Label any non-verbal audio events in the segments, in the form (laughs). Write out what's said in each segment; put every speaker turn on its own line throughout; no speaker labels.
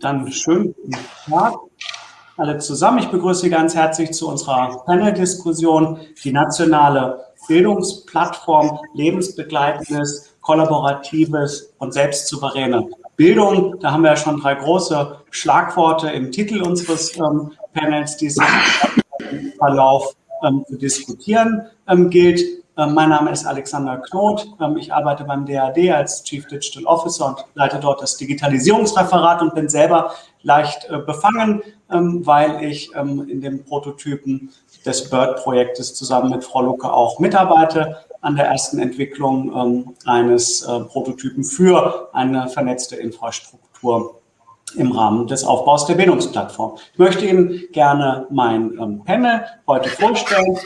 Dann schönen Tag alle zusammen. Ich begrüße Sie ganz herzlich zu unserer Panel-Diskussion, die nationale Bildungsplattform, lebensbegleitendes, kollaboratives und selbstsouveräne Bildung. Da haben wir ja schon drei große Schlagworte im Titel unseres ähm, Panels, die es im Verlauf ähm, zu diskutieren ähm, gilt. Ähm, mein Name ist Alexander Knot. Ähm, ich arbeite beim DAD als Chief Digital Officer und leite dort das Digitalisierungsreferat und bin selber leicht äh, befangen, ähm, weil ich in dem Prototypen des BIRD-Projektes zusammen mit Frau Lucke auch mitarbeite an der ersten Entwicklung eines äh, Prototypen für eine vernetzte Infrastruktur im Rahmen des Aufbaus der Bildungsplattform. Ich möchte Ihnen gerne mein Panel heute vorstellen.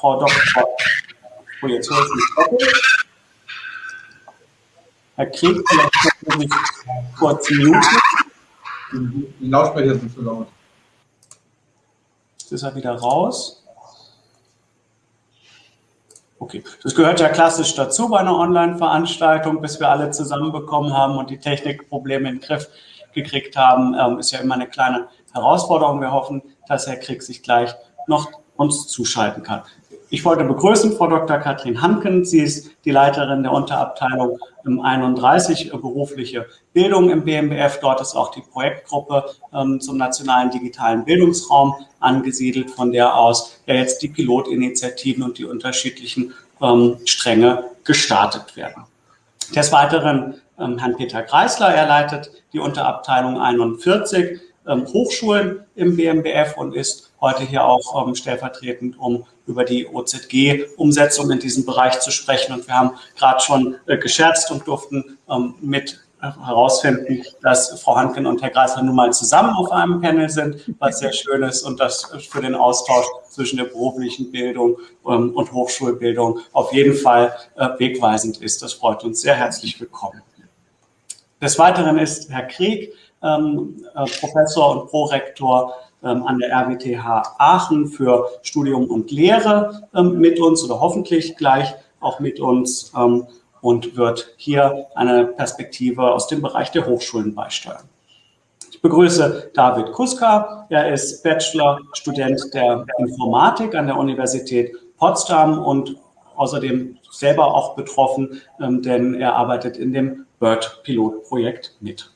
Frau Dr. Oh, jetzt höre ich mich doppelt. Herr Krieg, vielleicht können Sie mich kurz muten.
Die Lautsprecher sind zu laut.
Jetzt ist er wieder raus. Okay, das gehört ja klassisch dazu bei einer Online-Veranstaltung, bis wir alle zusammenbekommen haben und die Technikprobleme in den Griff gekriegt haben, ähm, ist ja immer eine kleine Herausforderung. Wir hoffen, dass Herr Krieg sich gleich noch uns zuschalten kann. Ich wollte begrüßen Frau Dr. Katrin Hanken. Sie ist die Leiterin der Unterabteilung 31 berufliche Bildung im BMBF. Dort ist auch die Projektgruppe ähm, zum nationalen digitalen Bildungsraum angesiedelt, von der aus ja jetzt die Pilotinitiativen und die unterschiedlichen ähm, Stränge gestartet werden. Des Weiteren ähm, Herrn Peter Kreisler, er leitet die Unterabteilung 41 ähm, Hochschulen im BMBF und ist heute hier auch ähm, stellvertretend, um über die OZG-Umsetzung in diesem Bereich zu sprechen. Und wir haben gerade schon äh, gescherzt und durften ähm, mit herausfinden, dass Frau Hanken und Herr Greisler nun mal zusammen auf einem Panel sind, was sehr schön ist und das für den Austausch zwischen der beruflichen Bildung ähm, und Hochschulbildung auf jeden Fall äh, wegweisend ist. Das freut uns sehr herzlich willkommen. Des Weiteren ist Herr Krieg ähm, äh, Professor und Prorektor an der RWTH Aachen für Studium und Lehre ähm, mit uns oder hoffentlich gleich auch mit uns ähm, und wird hier eine Perspektive aus dem Bereich der Hochschulen beisteuern. Ich begrüße David Kuska. Er ist Bachelor-Student der Informatik an der Universität Potsdam und außerdem selber auch betroffen, ähm, denn er arbeitet in dem BIRD-Pilotprojekt mit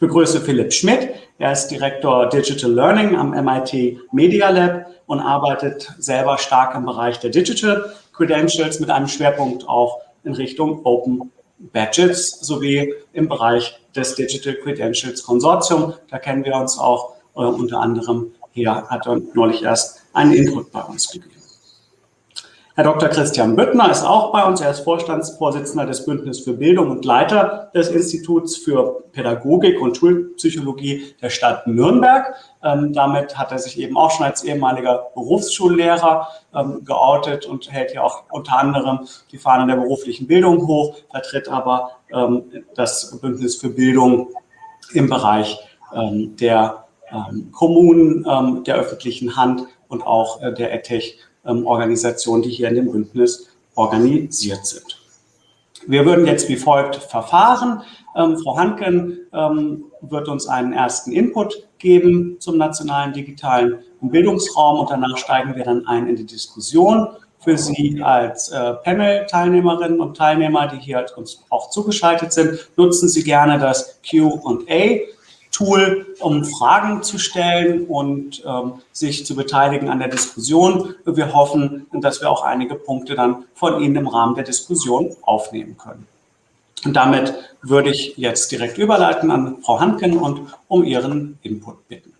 begrüße Philipp Schmidt. Er ist Direktor Digital Learning am MIT Media Lab und arbeitet selber stark im Bereich der Digital Credentials mit einem Schwerpunkt auch in Richtung Open Badges sowie im Bereich des Digital Credentials Konsortium. Da kennen wir uns auch äh, unter anderem hier hat er neulich erst einen Input bei uns gegeben. Herr Dr. Christian Büttner ist auch bei uns. Er ist Vorstandsvorsitzender des Bündnisses für Bildung und Leiter des Instituts für Pädagogik und Schulpsychologie der Stadt Nürnberg. Ähm, damit hat er sich eben auch schon als ehemaliger Berufsschullehrer ähm, geoutet und hält ja auch unter anderem die Fahne der beruflichen Bildung hoch, vertritt aber ähm, das Bündnis für Bildung im Bereich ähm, der ähm, Kommunen, ähm, der öffentlichen Hand und auch äh, der ETH ähm, Organisationen, die hier in dem Bündnis organisiert sind. Wir würden jetzt wie folgt verfahren. Ähm, Frau Hanken ähm, wird uns einen ersten Input geben zum nationalen digitalen Bildungsraum und danach steigen wir dann ein in die Diskussion. Für Sie als äh, Panel-Teilnehmerinnen und Teilnehmer, die hier uns auch zugeschaltet sind, nutzen Sie gerne das Q&A Tool, um Fragen zu stellen und ähm, sich zu beteiligen an der Diskussion. Wir hoffen, dass wir auch einige Punkte dann von Ihnen im Rahmen der Diskussion aufnehmen können. Und damit würde ich jetzt direkt überleiten an Frau Hanken und um Ihren Input bitten.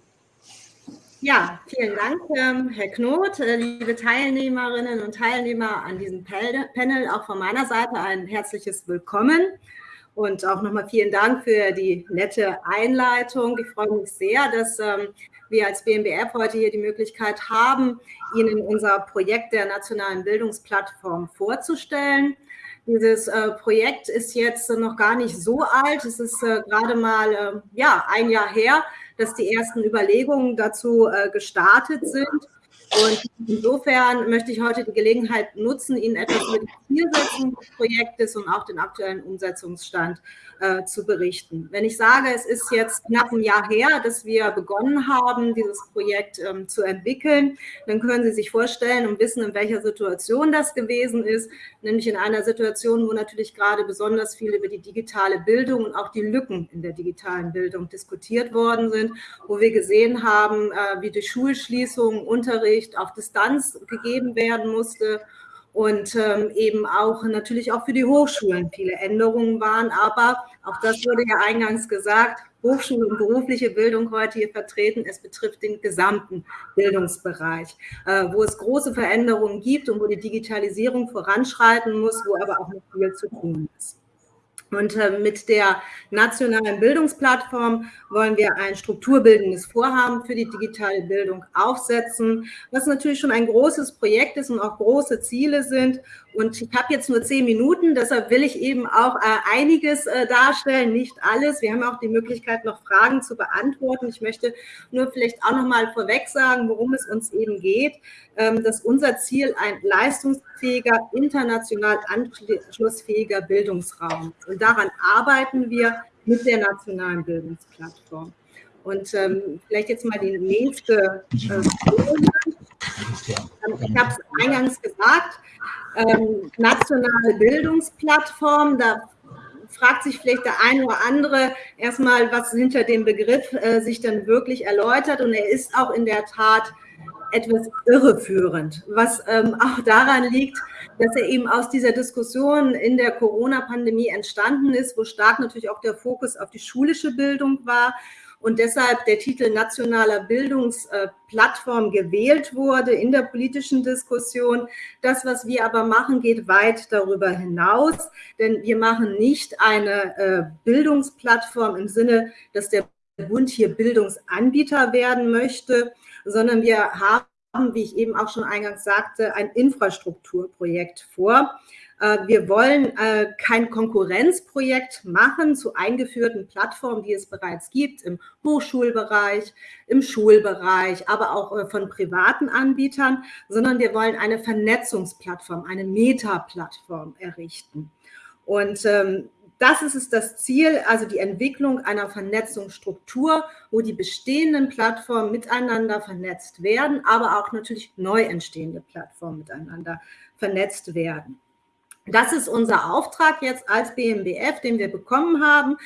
Ja, vielen Dank, ähm, Herr Knot, äh, liebe Teilnehmerinnen und Teilnehmer an diesem Panel. Auch von meiner Seite ein herzliches Willkommen. Und auch nochmal vielen Dank für die nette Einleitung. Ich freue mich sehr, dass ähm, wir als BMBF heute hier die Möglichkeit haben, Ihnen unser Projekt der nationalen Bildungsplattform vorzustellen. Dieses äh, Projekt ist jetzt noch gar nicht so alt. Es ist äh, gerade mal äh, ja, ein Jahr her, dass die ersten Überlegungen dazu äh, gestartet sind. Und insofern möchte ich heute die Gelegenheit nutzen, Ihnen etwas über die Zielsetzung des Projektes und auch den aktuellen Umsetzungsstand äh, zu berichten. Wenn ich sage, es ist jetzt knapp ein Jahr her, dass wir begonnen haben, dieses Projekt ähm, zu entwickeln, dann können Sie sich vorstellen und wissen, in welcher Situation das gewesen ist, nämlich in einer Situation, wo natürlich gerade besonders viel über die digitale Bildung und auch die Lücken in der digitalen Bildung diskutiert worden sind, wo wir gesehen haben, äh, wie durch Schulschließungen Unterricht auf Distanz gegeben werden musste und ähm, eben auch natürlich auch für die Hochschulen viele Änderungen waren. Aber auch das wurde ja eingangs gesagt, Hochschule und berufliche Bildung heute hier vertreten. Es betrifft den gesamten Bildungsbereich, äh, wo es große Veränderungen gibt und wo die Digitalisierung voranschreiten muss, wo aber auch noch viel zu tun ist. Und äh, mit der nationalen Bildungsplattform wollen wir ein strukturbildendes Vorhaben für die digitale Bildung aufsetzen, was natürlich schon ein großes Projekt ist und auch große Ziele sind. Und ich habe jetzt nur zehn Minuten, deshalb will ich eben auch äh, einiges äh, darstellen, nicht alles. Wir haben auch die Möglichkeit, noch Fragen zu beantworten. Ich möchte nur vielleicht auch noch mal vorweg sagen, worum es uns eben geht, ähm, dass unser Ziel ein leistungsfähiger, international anschlussfähiger Bildungsraum ist. Und daran arbeiten wir mit der nationalen Bildungsplattform. Und ähm, vielleicht jetzt mal die nächste äh, Ich habe es eingangs gesagt, ähm, nationale Bildungsplattform, da fragt sich vielleicht der eine oder andere erstmal, was hinter dem Begriff äh, sich dann wirklich erläutert. Und er ist auch in der Tat etwas irreführend, was ähm, auch daran liegt, dass er eben aus dieser Diskussion in der Corona-Pandemie entstanden ist, wo stark natürlich auch der Fokus auf die schulische Bildung war und deshalb der Titel Nationaler Bildungsplattform gewählt wurde in der politischen Diskussion. Das, was wir aber machen, geht weit darüber hinaus, denn wir machen nicht eine äh, Bildungsplattform im Sinne, dass der Bund hier Bildungsanbieter werden möchte, sondern wir haben, wie ich eben auch schon eingangs sagte, ein Infrastrukturprojekt vor. Äh, wir wollen äh, kein Konkurrenzprojekt machen zu eingeführten Plattformen, die es bereits gibt im Hochschulbereich, im Schulbereich, aber auch äh, von privaten Anbietern, sondern wir wollen eine Vernetzungsplattform, eine Meta-Plattform errichten. Und ähm, das ist es das Ziel, also die Entwicklung einer Vernetzungsstruktur, wo die bestehenden Plattformen miteinander vernetzt werden, aber auch natürlich neu entstehende Plattformen miteinander vernetzt werden. Das ist unser Auftrag jetzt als BMBF, den wir bekommen haben,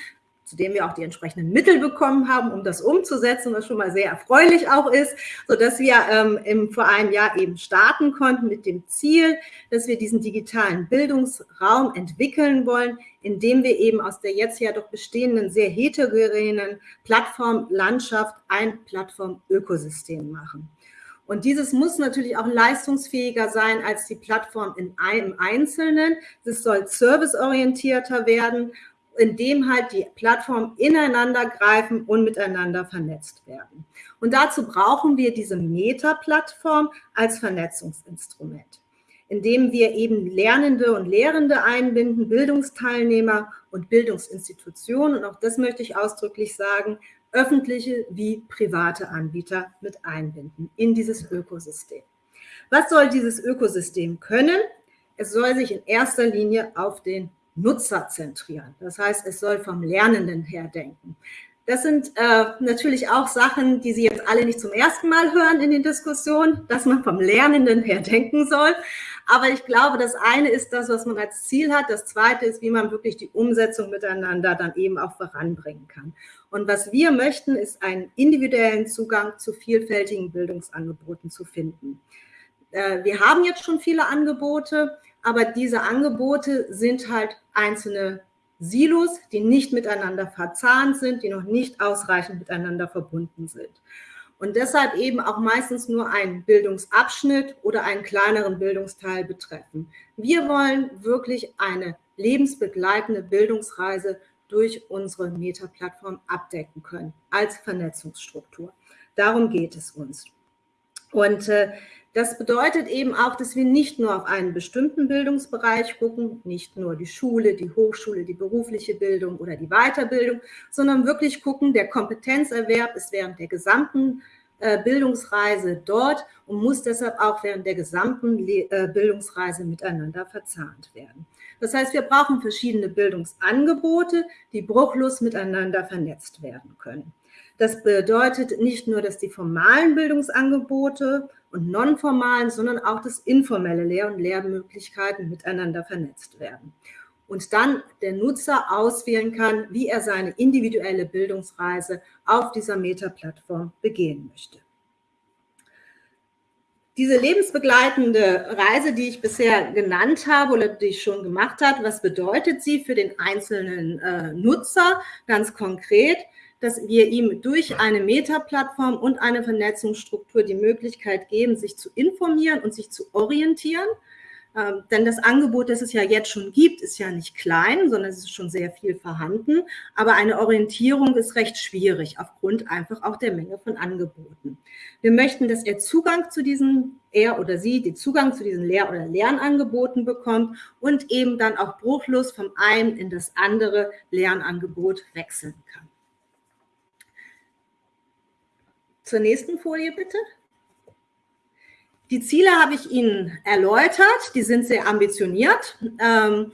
zu dem wir auch die entsprechenden Mittel bekommen haben, um das umzusetzen, was schon mal sehr erfreulich auch ist, sodass wir ähm, im, vor einem Jahr eben starten konnten mit dem Ziel, dass wir diesen digitalen Bildungsraum entwickeln wollen, indem wir eben aus der jetzt ja doch bestehenden sehr heterogenen Plattformlandschaft ein Plattformökosystem machen. Und dieses muss natürlich auch leistungsfähiger sein als die Plattform in einem Einzelnen. Es soll serviceorientierter werden, indem halt die Plattformen ineinander greifen und miteinander vernetzt werden. Und dazu brauchen wir diese Meta-Plattform als Vernetzungsinstrument, indem wir eben Lernende und Lehrende einbinden, Bildungsteilnehmer und Bildungsinstitutionen. Und auch das möchte ich ausdrücklich sagen, öffentliche wie private Anbieter mit einbinden in dieses Ökosystem. Was soll dieses Ökosystem können? Es soll sich in erster Linie auf den Nutzer zentrieren. Das heißt, es soll vom Lernenden her denken. Das sind äh, natürlich auch Sachen, die Sie jetzt alle nicht zum ersten Mal hören in den Diskussionen, dass man vom Lernenden her denken soll. Aber ich glaube, das eine ist das, was man als Ziel hat. Das zweite ist, wie man wirklich die Umsetzung miteinander dann eben auch voranbringen kann. Und was wir möchten, ist einen individuellen Zugang zu vielfältigen Bildungsangeboten zu finden. Äh, wir haben jetzt schon viele Angebote, aber diese Angebote sind halt einzelne Silos, die nicht miteinander verzahnt sind, die noch nicht ausreichend miteinander verbunden sind. Und deshalb eben auch meistens nur einen Bildungsabschnitt oder einen kleineren Bildungsteil betreffen. Wir wollen wirklich eine lebensbegleitende Bildungsreise durch unsere Meta-Plattform abdecken können als Vernetzungsstruktur. Darum geht es uns. Und äh, das bedeutet eben auch, dass wir nicht nur auf einen bestimmten Bildungsbereich gucken, nicht nur die Schule, die Hochschule, die berufliche Bildung oder die Weiterbildung, sondern wirklich gucken, der Kompetenzerwerb ist während der gesamten äh, Bildungsreise dort und muss deshalb auch während der gesamten äh, Bildungsreise miteinander verzahnt werden. Das heißt, wir brauchen verschiedene Bildungsangebote, die bruchlos miteinander vernetzt werden können. Das bedeutet nicht nur, dass die formalen Bildungsangebote und nonformalen, sondern auch das informelle Lehr- und Lehrmöglichkeiten miteinander vernetzt werden. Und dann der Nutzer auswählen kann, wie er seine individuelle Bildungsreise auf dieser Meta-Plattform begehen möchte. Diese lebensbegleitende Reise, die ich bisher genannt habe oder die ich schon gemacht habe, was bedeutet sie für den einzelnen äh, Nutzer ganz konkret? Dass wir ihm durch eine Meta-Plattform und eine Vernetzungsstruktur die Möglichkeit geben, sich zu informieren und sich zu orientieren. Ähm, denn das Angebot, das es ja jetzt schon gibt, ist ja nicht klein, sondern es ist schon sehr viel vorhanden. Aber eine Orientierung ist recht schwierig, aufgrund einfach auch der Menge von Angeboten. Wir möchten, dass er Zugang zu diesen, er oder sie, den Zugang zu diesen Lehr- oder Lernangeboten bekommt und eben dann auch bruchlos vom einen in das andere Lernangebot wechseln kann. Zur nächsten Folie bitte. Die Ziele habe ich Ihnen erläutert, die sind sehr ambitioniert. Ähm,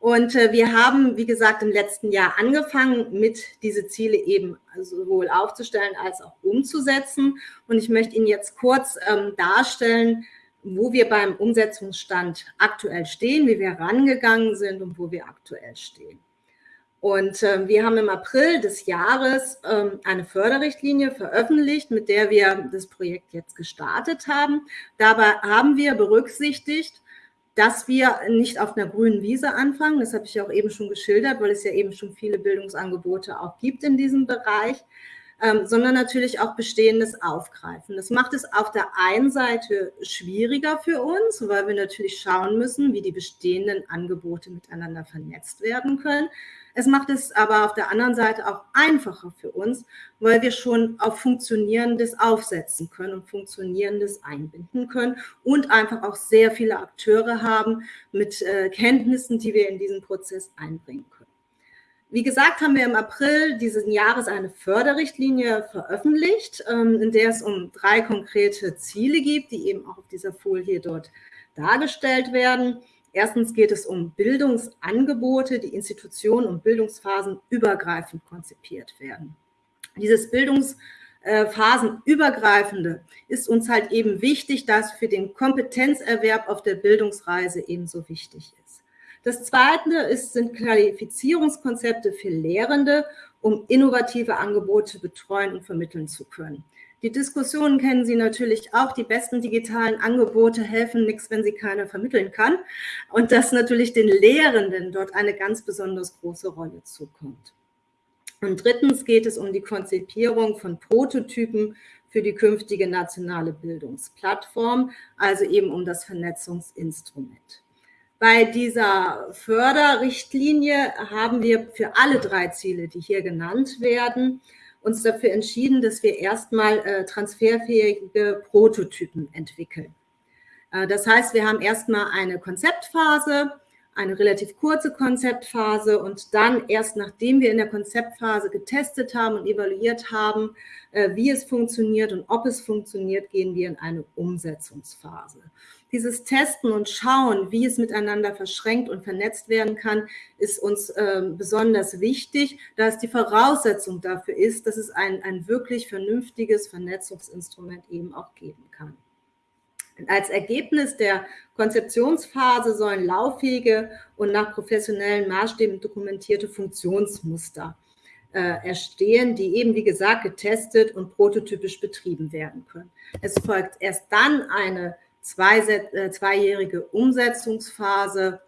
und äh, wir haben, wie gesagt, im letzten Jahr angefangen, mit diese Ziele eben sowohl aufzustellen als auch umzusetzen. Und ich möchte Ihnen jetzt kurz ähm, darstellen, wo wir beim Umsetzungsstand aktuell stehen, wie wir rangegangen sind und wo wir aktuell stehen. Und äh, wir haben im April des Jahres ähm, eine Förderrichtlinie veröffentlicht, mit der wir das Projekt jetzt gestartet haben. Dabei haben wir berücksichtigt, dass wir nicht auf einer grünen Wiese anfangen. Das habe ich auch eben schon geschildert, weil es ja eben schon viele Bildungsangebote auch gibt in diesem Bereich, ähm, sondern natürlich auch Bestehendes aufgreifen. Das macht es auf der einen Seite schwieriger für uns, weil wir natürlich schauen müssen, wie die bestehenden Angebote miteinander vernetzt werden können. Es macht es aber auf der anderen Seite auch einfacher für uns, weil wir schon auf Funktionierendes aufsetzen können und Funktionierendes einbinden können und einfach auch sehr viele Akteure haben mit äh, Kenntnissen, die wir in diesen Prozess einbringen können. Wie gesagt, haben wir im April dieses Jahres eine Förderrichtlinie veröffentlicht, ähm, in der es um drei konkrete Ziele gibt, die eben auch auf dieser Folie dort dargestellt werden. Erstens geht es um Bildungsangebote, die Institutionen und Bildungsphasen übergreifend konzipiert werden. Dieses Bildungsphasenübergreifende ist uns halt eben wichtig, da es für den Kompetenzerwerb auf der Bildungsreise ebenso wichtig ist. Das Zweite ist, sind Qualifizierungskonzepte für Lehrende, um innovative Angebote betreuen und vermitteln zu können. Die Diskussionen kennen Sie natürlich auch. Die besten digitalen Angebote helfen nichts, wenn sie keiner vermitteln kann. Und dass natürlich den Lehrenden dort eine ganz besonders große Rolle zukommt. Und drittens geht es um die Konzipierung von Prototypen für die künftige nationale Bildungsplattform, also eben um das Vernetzungsinstrument. Bei dieser Förderrichtlinie haben wir für alle drei Ziele, die hier genannt werden, uns dafür entschieden, dass wir erstmal äh, transferfähige Prototypen entwickeln. Äh, das heißt, wir haben erstmal eine Konzeptphase, eine relativ kurze Konzeptphase und dann erst nachdem wir in der Konzeptphase getestet haben und evaluiert haben, äh, wie es funktioniert und ob es funktioniert, gehen wir in eine Umsetzungsphase. Dieses Testen und Schauen, wie es miteinander verschränkt und vernetzt werden kann, ist uns äh, besonders wichtig, da es die Voraussetzung dafür ist, dass es ein, ein wirklich vernünftiges Vernetzungsinstrument eben auch geben kann. Als Ergebnis der Konzeptionsphase sollen lauffähige und nach professionellen Maßstäben dokumentierte Funktionsmuster äh, erstehen, die eben, wie gesagt, getestet und prototypisch betrieben werden können. Es folgt erst dann eine zwei, äh, zweijährige Umsetzungsphase,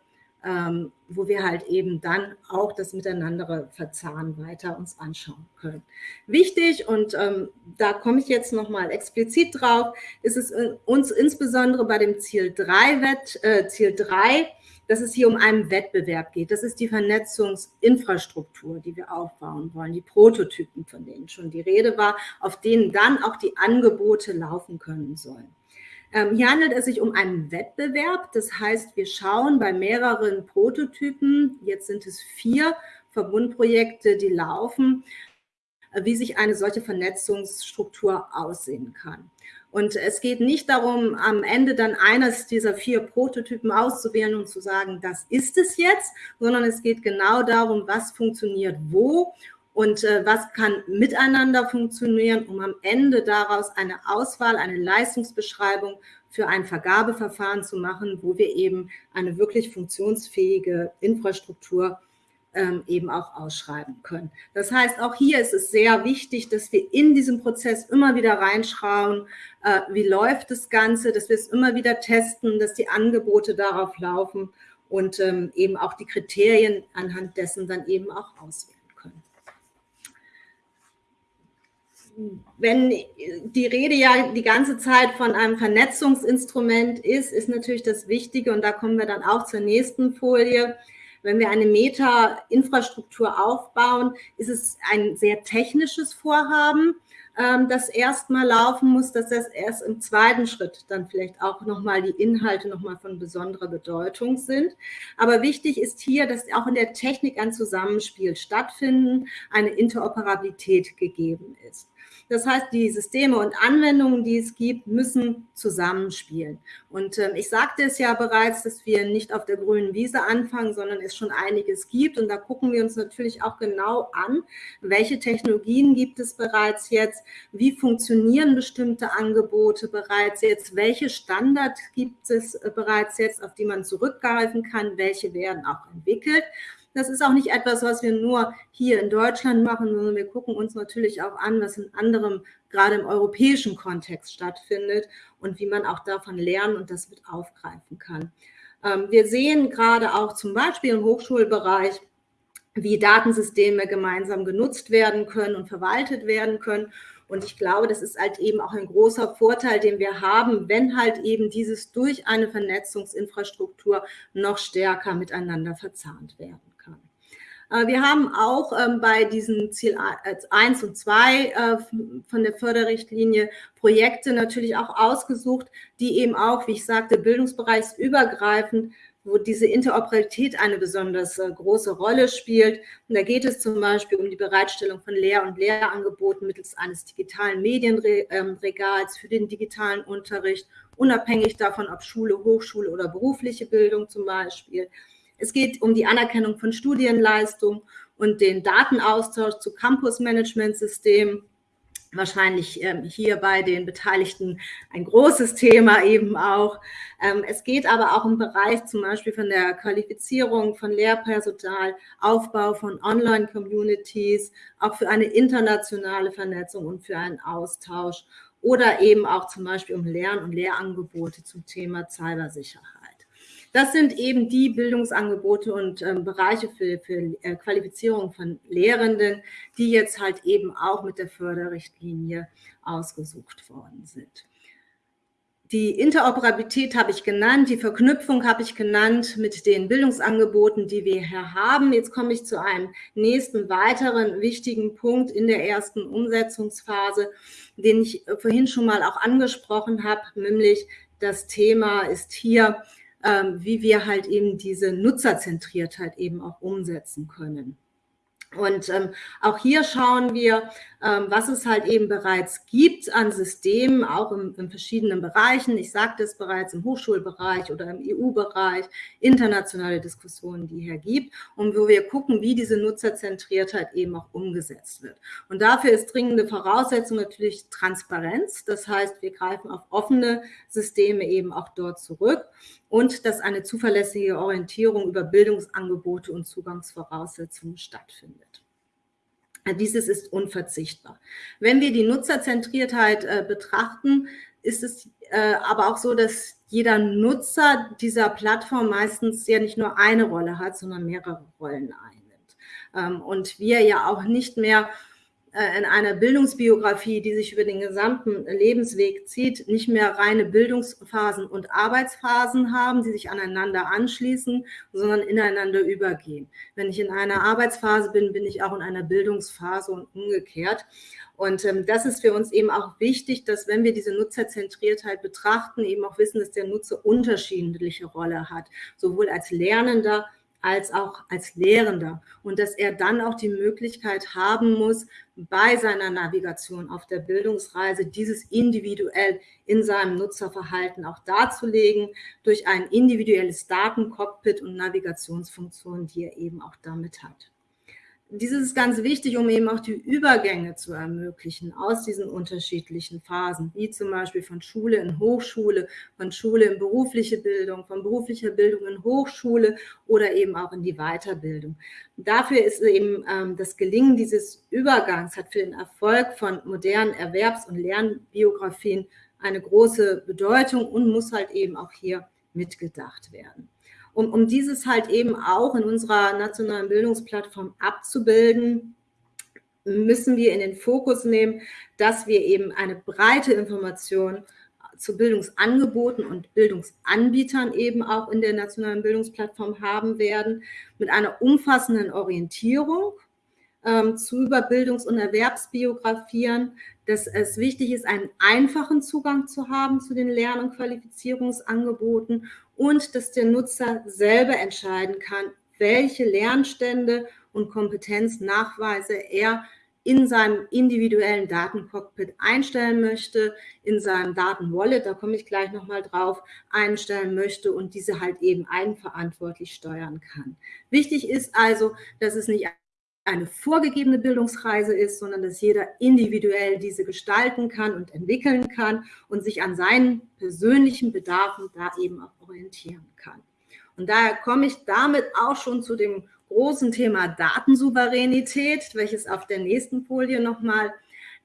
ähm, wo wir halt eben dann auch das Miteinander verzahnen weiter uns anschauen können. Wichtig, und ähm, da komme ich jetzt nochmal explizit drauf, ist es uns insbesondere bei dem Ziel 3, Wett, äh, Ziel 3 dass es hier um einen Wettbewerb geht. Das ist die Vernetzungsinfrastruktur, die wir aufbauen wollen, die Prototypen, von denen schon die Rede war, auf denen dann auch die Angebote laufen können sollen. Ähm, hier handelt es sich um einen Wettbewerb. Das heißt, wir schauen bei mehreren Prototypen, jetzt sind es vier Verbundprojekte, die laufen, wie sich eine solche Vernetzungsstruktur aussehen kann. Und es geht nicht darum, am Ende dann eines dieser vier Prototypen auszuwählen und zu sagen, das ist es jetzt, sondern es geht genau darum, was funktioniert wo und äh, was kann miteinander funktionieren, um am Ende daraus eine Auswahl, eine Leistungsbeschreibung für ein Vergabeverfahren zu machen, wo wir eben eine wirklich funktionsfähige Infrastruktur ähm, eben auch ausschreiben können. Das heißt, auch hier ist es sehr wichtig, dass wir in diesem Prozess immer wieder reinschauen, äh, wie läuft das Ganze, dass wir es immer wieder testen, dass die Angebote darauf laufen und ähm, eben auch die Kriterien anhand dessen dann eben auch auswählen. Wenn die Rede ja die ganze Zeit von einem Vernetzungsinstrument ist, ist natürlich das Wichtige, und da kommen wir dann auch zur nächsten Folie, wenn wir eine Meta-Infrastruktur aufbauen, ist es ein sehr technisches Vorhaben, ähm, das erstmal laufen muss, dass das erst im zweiten Schritt dann vielleicht auch nochmal die Inhalte nochmal von besonderer Bedeutung sind. Aber wichtig ist hier, dass auch in der Technik ein Zusammenspiel stattfinden, eine Interoperabilität gegeben ist. Das heißt, die Systeme und Anwendungen, die es gibt, müssen zusammenspielen. Und ähm, ich sagte es ja bereits, dass wir nicht auf der grünen Wiese anfangen, sondern es schon einiges gibt. Und da gucken wir uns natürlich auch genau an, welche Technologien gibt es bereits jetzt, wie funktionieren bestimmte Angebote bereits jetzt, welche Standards gibt es äh, bereits jetzt, auf die man zurückgreifen kann, welche werden auch entwickelt. Das ist auch nicht etwas, was wir nur hier in Deutschland machen, sondern wir gucken uns natürlich auch an, was in anderem, gerade im europäischen Kontext stattfindet und wie man auch davon lernen und das mit aufgreifen kann. Ähm, wir sehen gerade auch zum Beispiel im Hochschulbereich, wie Datensysteme gemeinsam genutzt werden können und verwaltet werden können. Und ich glaube, das ist halt eben auch ein großer Vorteil, den wir haben, wenn halt eben dieses durch eine Vernetzungsinfrastruktur noch stärker miteinander verzahnt werden. Äh, wir haben auch ähm, bei diesen Ziel 1 und 2 äh, von der Förderrichtlinie Projekte natürlich auch ausgesucht, die eben auch, wie ich sagte, bildungsbereichsübergreifend wo diese Interoperabilität eine besonders äh, große Rolle spielt. Und da geht es zum Beispiel um die Bereitstellung von Lehr- und Lehrangeboten mittels eines digitalen Medienregals für den digitalen Unterricht, unabhängig davon, ob Schule, Hochschule oder berufliche Bildung zum Beispiel. Es geht um die Anerkennung von Studienleistung und den Datenaustausch zu Campus-Management-Systemen. Wahrscheinlich ähm, hier bei den Beteiligten ein großes Thema eben auch. Ähm, es geht aber auch im Bereich zum Beispiel von der Qualifizierung von Lehrpersonal, Aufbau von Online-Communities, auch für eine internationale Vernetzung und für einen Austausch oder eben auch zum Beispiel um Lern- und Lehrangebote zum Thema Cybersicherheit. Das sind eben die Bildungsangebote und ähm, Bereiche für, für äh, Qualifizierung von Lehrenden, die jetzt halt eben auch mit der Förderrichtlinie ausgesucht worden sind. Die Interoperabilität habe ich genannt, die Verknüpfung habe ich genannt mit den Bildungsangeboten, die wir hier haben. Jetzt komme ich zu einem nächsten weiteren wichtigen Punkt in der ersten Umsetzungsphase, den ich vorhin schon mal auch angesprochen habe, nämlich das Thema ist hier wie wir halt eben diese Nutzerzentriertheit eben auch umsetzen können. Und ähm, auch hier schauen wir, ähm, was es halt eben bereits gibt an Systemen, auch in, in verschiedenen Bereichen. Ich sagte es bereits im Hochschulbereich oder im EU-Bereich, internationale Diskussionen, die hier gibt und wo wir gucken, wie diese Nutzerzentriertheit eben auch umgesetzt wird. Und dafür ist dringende Voraussetzung natürlich Transparenz. Das heißt, wir greifen auf offene Systeme eben auch dort zurück und dass eine zuverlässige Orientierung über Bildungsangebote und Zugangsvoraussetzungen stattfindet. Dieses ist unverzichtbar. Wenn wir die Nutzerzentriertheit äh, betrachten, ist es äh, aber auch so, dass jeder Nutzer dieser Plattform meistens ja nicht nur eine Rolle hat, sondern mehrere Rollen einnimmt. Ähm, und wir ja auch nicht mehr in einer Bildungsbiografie, die sich über den gesamten Lebensweg zieht, nicht mehr reine Bildungsphasen und Arbeitsphasen haben, die sich aneinander anschließen, sondern ineinander übergehen. Wenn ich in einer Arbeitsphase bin, bin ich auch in einer Bildungsphase und umgekehrt. Und ähm, das ist für uns eben auch wichtig, dass wenn wir diese Nutzerzentriertheit betrachten, eben auch wissen, dass der Nutzer unterschiedliche Rolle hat, sowohl als Lernender als auch als Lehrender und dass er dann auch die Möglichkeit haben muss, bei seiner Navigation auf der Bildungsreise dieses individuell in seinem Nutzerverhalten auch darzulegen durch ein individuelles Datencockpit und Navigationsfunktionen, die er eben auch damit hat dieses ist ganz wichtig, um eben auch die Übergänge zu ermöglichen aus diesen unterschiedlichen Phasen, wie zum Beispiel von Schule in Hochschule, von Schule in berufliche Bildung, von beruflicher Bildung in Hochschule oder eben auch in die Weiterbildung. Dafür ist eben ähm, das Gelingen dieses Übergangs, hat für den Erfolg von modernen Erwerbs- und Lernbiografien eine große Bedeutung und muss halt eben auch hier mitgedacht werden um, um dieses halt eben auch in unserer nationalen Bildungsplattform abzubilden, müssen wir in den Fokus nehmen, dass wir eben eine breite Information zu Bildungsangeboten und Bildungsanbietern eben auch in der nationalen Bildungsplattform haben werden, mit einer umfassenden Orientierung ähm, zu Überbildungs- und Erwerbsbiografien, dass es wichtig ist, einen einfachen Zugang zu haben zu den Lern- und Qualifizierungsangeboten und dass der Nutzer selber entscheiden kann, welche Lernstände und Kompetenznachweise er in seinem individuellen Datencockpit einstellen möchte, in seinem Datenwallet, da komme ich gleich nochmal drauf, einstellen möchte und diese halt eben eigenverantwortlich steuern kann. Wichtig ist also, dass es nicht eine vorgegebene Bildungsreise ist, sondern dass jeder individuell diese gestalten kann und entwickeln kann und sich an seinen persönlichen Bedarfen da eben auch orientieren kann. Und daher komme ich damit auch schon zu dem großen Thema Datensouveränität, welches auf der nächsten Folie nochmal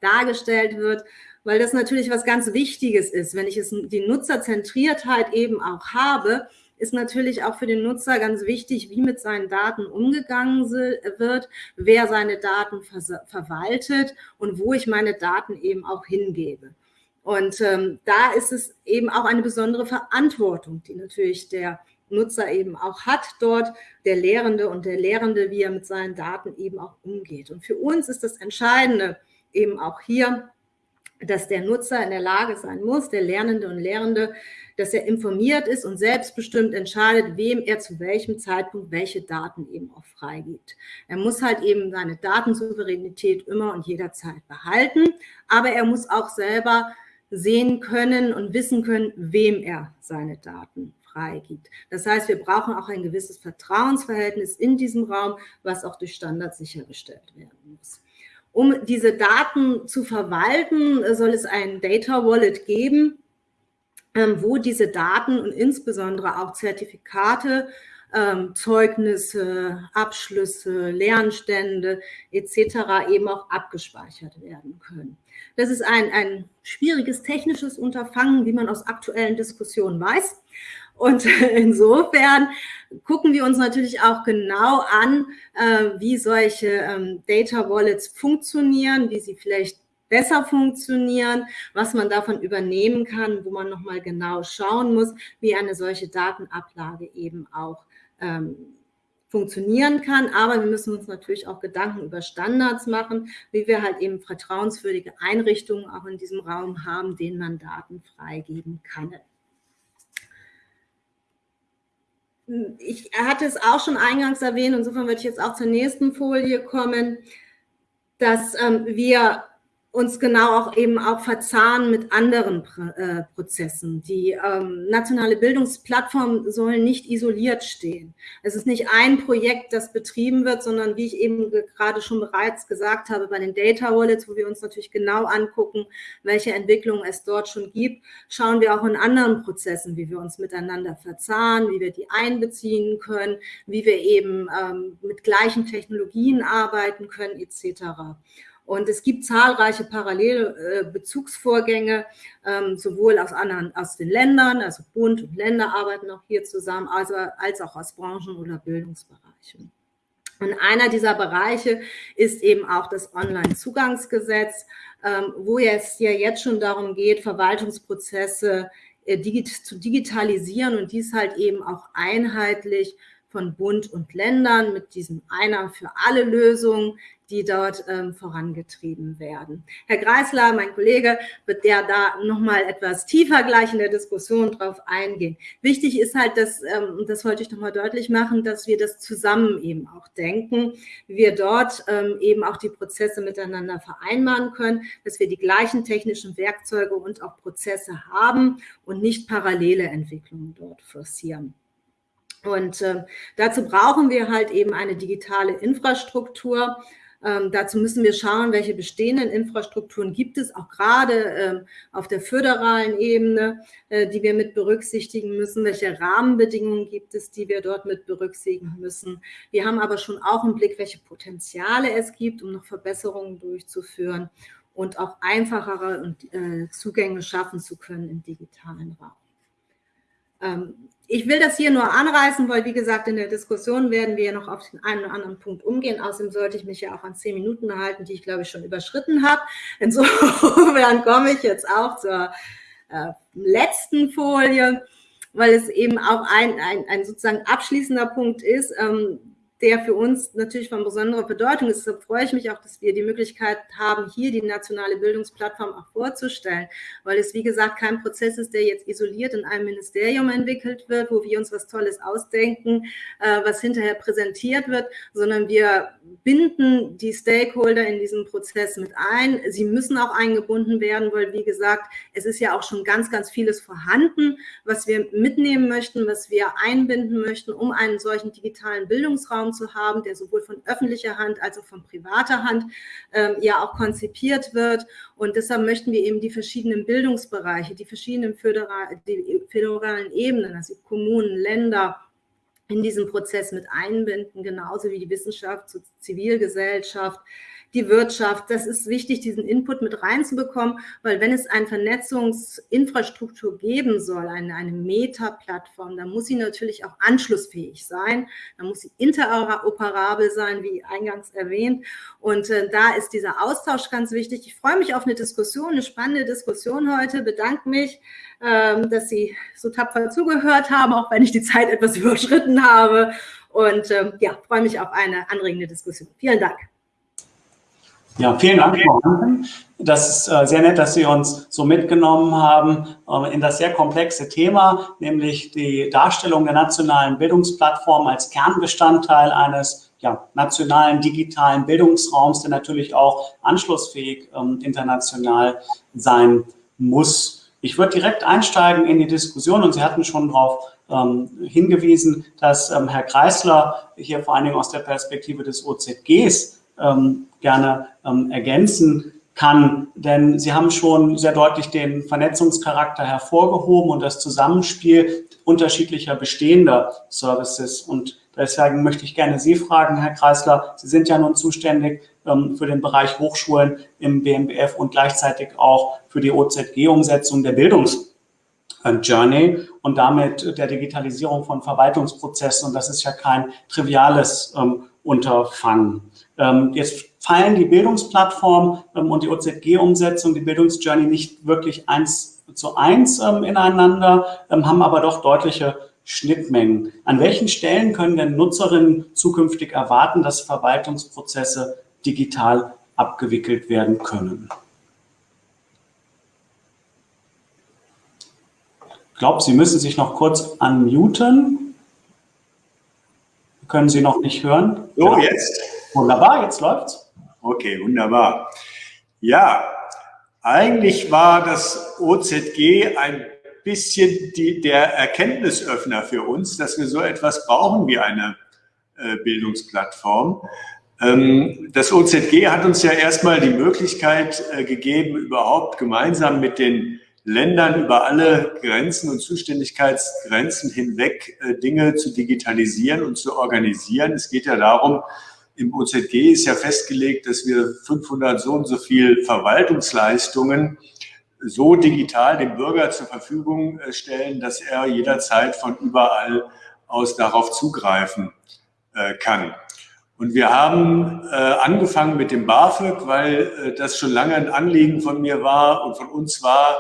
dargestellt wird, weil das natürlich was ganz Wichtiges ist. Wenn ich es, die Nutzerzentriertheit eben auch habe, ist natürlich auch für den Nutzer ganz wichtig, wie mit seinen Daten umgegangen wird, wer seine Daten verwaltet und wo ich meine Daten eben auch hingebe. Und ähm, da ist es eben auch eine besondere Verantwortung, die natürlich der Nutzer eben auch hat dort, der Lehrende und der Lehrende, wie er mit seinen Daten eben auch umgeht. Und für uns ist das Entscheidende eben auch hier, dass der Nutzer in der Lage sein muss, der Lernende und Lehrende, dass er informiert ist und selbstbestimmt entscheidet, wem er zu welchem Zeitpunkt welche Daten eben auch freigibt. Er muss halt eben seine Datensouveränität immer und jederzeit behalten, aber er muss auch selber sehen können und wissen können, wem er seine Daten freigibt. Das heißt, wir brauchen auch ein gewisses Vertrauensverhältnis in diesem Raum, was auch durch Standards sichergestellt werden muss. Um diese Daten zu verwalten, soll es ein Data Wallet geben, ähm, wo diese Daten und insbesondere auch Zertifikate, ähm, Zeugnisse, Abschlüsse, Lernstände etc. eben auch abgespeichert werden können. Das ist ein, ein schwieriges technisches Unterfangen, wie man aus aktuellen Diskussionen weiß. Und (laughs) insofern gucken wir uns natürlich auch genau an, äh, wie solche ähm, Data Wallets funktionieren, wie sie vielleicht besser funktionieren, was man davon übernehmen kann, wo man nochmal genau schauen muss, wie eine solche Datenablage eben auch ähm, funktionieren kann. Aber wir müssen uns natürlich auch Gedanken über Standards machen, wie wir halt eben vertrauenswürdige Einrichtungen auch in diesem Raum haben, denen man Daten freigeben kann. Ich hatte es auch schon eingangs erwähnt, insofern würde ich jetzt auch zur nächsten Folie kommen, dass ähm, wir uns genau auch eben auch verzahnen mit anderen äh, Prozessen. Die ähm, nationale Bildungsplattform soll nicht isoliert stehen. Es ist nicht ein Projekt, das betrieben wird, sondern wie ich eben gerade schon bereits gesagt habe, bei den Data Wallets, wo wir uns natürlich genau angucken, welche Entwicklungen es dort schon gibt, schauen wir auch in anderen Prozessen, wie wir uns miteinander verzahnen, wie wir die einbeziehen können, wie wir eben ähm, mit gleichen Technologien arbeiten können, etc. Und es gibt zahlreiche parallele äh, Bezugsvorgänge, ähm, sowohl aus anderen, aus den Ländern, also Bund und Länder arbeiten auch hier zusammen, also, als auch aus Branchen oder Bildungsbereichen. Und einer dieser Bereiche ist eben auch das Online-Zugangsgesetz, ähm, wo es ja jetzt schon darum geht, Verwaltungsprozesse äh, zu digitalisieren und dies halt eben auch einheitlich von Bund und Ländern mit diesem Einer für alle Lösung, die dort ähm, vorangetrieben werden. Herr Greisler, mein Kollege, wird der da nochmal etwas tiefer gleich in der Diskussion drauf eingehen. Wichtig ist halt, dass, ähm, das wollte ich nochmal deutlich machen, dass wir das zusammen eben auch denken, wir dort ähm, eben auch die Prozesse miteinander vereinbaren können, dass wir die gleichen technischen Werkzeuge und auch Prozesse haben und nicht parallele Entwicklungen dort forcieren. Und äh, dazu brauchen wir halt eben eine digitale Infrastruktur, ähm, dazu müssen wir schauen, welche bestehenden Infrastrukturen gibt es, auch gerade ähm, auf der föderalen Ebene, äh, die wir mit berücksichtigen müssen, welche Rahmenbedingungen gibt es, die wir dort mit berücksichtigen müssen. Wir haben aber schon auch im Blick, welche Potenziale es gibt, um noch Verbesserungen durchzuführen und auch einfachere äh, Zugänge schaffen zu können im digitalen Raum. Ähm, ich will das hier nur anreißen, weil, wie gesagt, in der Diskussion werden wir noch auf den einen oder anderen Punkt umgehen. Außerdem sollte ich mich ja auch an zehn Minuten halten, die ich, glaube ich, schon überschritten habe. Insofern (laughs) komme ich jetzt auch zur äh, letzten Folie, weil es eben auch ein, ein, ein sozusagen abschließender Punkt ist. Ähm, der für uns natürlich von besonderer Bedeutung ist. Deshalb freue ich mich auch, dass wir die Möglichkeit haben, hier die nationale Bildungsplattform auch vorzustellen, weil es, wie gesagt, kein Prozess ist, der jetzt isoliert in einem Ministerium entwickelt wird, wo wir uns was Tolles ausdenken, äh, was hinterher präsentiert wird, sondern wir binden die Stakeholder in diesen Prozess mit ein. Sie müssen auch eingebunden werden, weil, wie gesagt, es ist ja auch schon ganz, ganz vieles vorhanden, was wir mitnehmen möchten, was wir einbinden möchten, um einen solchen digitalen Bildungsraum Bildungsraum zu haben, der sowohl von öffentlicher Hand als auch von privater Hand ähm, ja auch konzipiert wird. Und deshalb möchten wir eben die verschiedenen Bildungsbereiche, die verschiedenen föderal, die föderalen Ebenen, also Kommunen, Länder, in diesen Prozess mit einbinden, genauso wie die Wissenschaft, Zivilgesellschaft, die Wirtschaft. Das ist wichtig, diesen Input mit reinzubekommen, weil wenn es eine Vernetzungsinfrastruktur geben soll, eine, eine Meta-Plattform, dann muss sie natürlich auch anschlussfähig sein, dann muss sie interoperabel sein, wie eingangs erwähnt. Und äh, da ist dieser Austausch ganz wichtig. Ich freue mich auf eine Diskussion, eine spannende Diskussion heute, bedanke mich, ähm, dass Sie so tapfer zugehört haben, auch wenn ich die Zeit etwas (laughs) überschritten habe. Und ähm, ja, freue mich auf eine anregende Diskussion. Vielen Dank.
Ja, vielen Dank, Frau Hanken. Das ist äh, sehr nett, dass Sie uns so mitgenommen haben äh, in das sehr komplexe Thema, nämlich die Darstellung der nationalen Bildungsplattform als Kernbestandteil eines ja, nationalen digitalen Bildungsraums, der natürlich auch anschlussfähig ähm, international sein muss. Ich würde direkt einsteigen in die Diskussion und Sie hatten schon darauf ähm, hingewiesen, dass ähm, Herr Kreisler hier vor allen Dingen aus der Perspektive des OZGs ähm, gerne ähm, ergänzen kann. Denn Sie haben schon sehr deutlich den Vernetzungscharakter hervorgehoben und das Zusammenspiel unterschiedlicher bestehender Services. Und deswegen möchte ich gerne Sie fragen, Herr Kreisler, Sie sind ja nun zuständig ähm, für den Bereich Hochschulen im BMBF und gleichzeitig auch für die OZG-Umsetzung der Bildungs- Journey und damit der Digitalisierung von Verwaltungsprozessen. Und das ist ja kein triviales ähm, Unterfangen. Ähm, jetzt fallen die Bildungsplattform ähm, und die OZG-Umsetzung, die Bildungsjourney nicht wirklich eins zu eins ähm, ineinander, haben aber doch deutliche Schnittmengen. An welchen Stellen können denn Nutzerinnen zukünftig erwarten, dass Verwaltungsprozesse digital abgewickelt werden können? Ich glaube, Sie müssen sich noch kurz unmuten. Können Sie noch nicht hören?
So, ja. jetzt.
Wunderbar, jetzt läuft's.
Okay, wunderbar. Ja, eigentlich war das OZG ein bisschen die, der Erkenntnisöffner für uns, dass wir so etwas brauchen wie eine äh, Bildungsplattform. Ähm, das OZG hat uns ja erstmal die Möglichkeit äh, gegeben, überhaupt gemeinsam mit den Ländern über alle Grenzen und Zuständigkeitsgrenzen hinweg äh, Dinge zu digitalisieren und zu organisieren. Es geht ja darum, im OZG ist ja festgelegt, dass wir 500 so und so viel Verwaltungsleistungen so digital dem Bürger zur Verfügung äh, stellen, dass er jederzeit von überall aus darauf zugreifen äh, kann. Und wir haben äh, angefangen mit dem BAföG, weil das schon lange ein Anliegen von mir war und von uns war,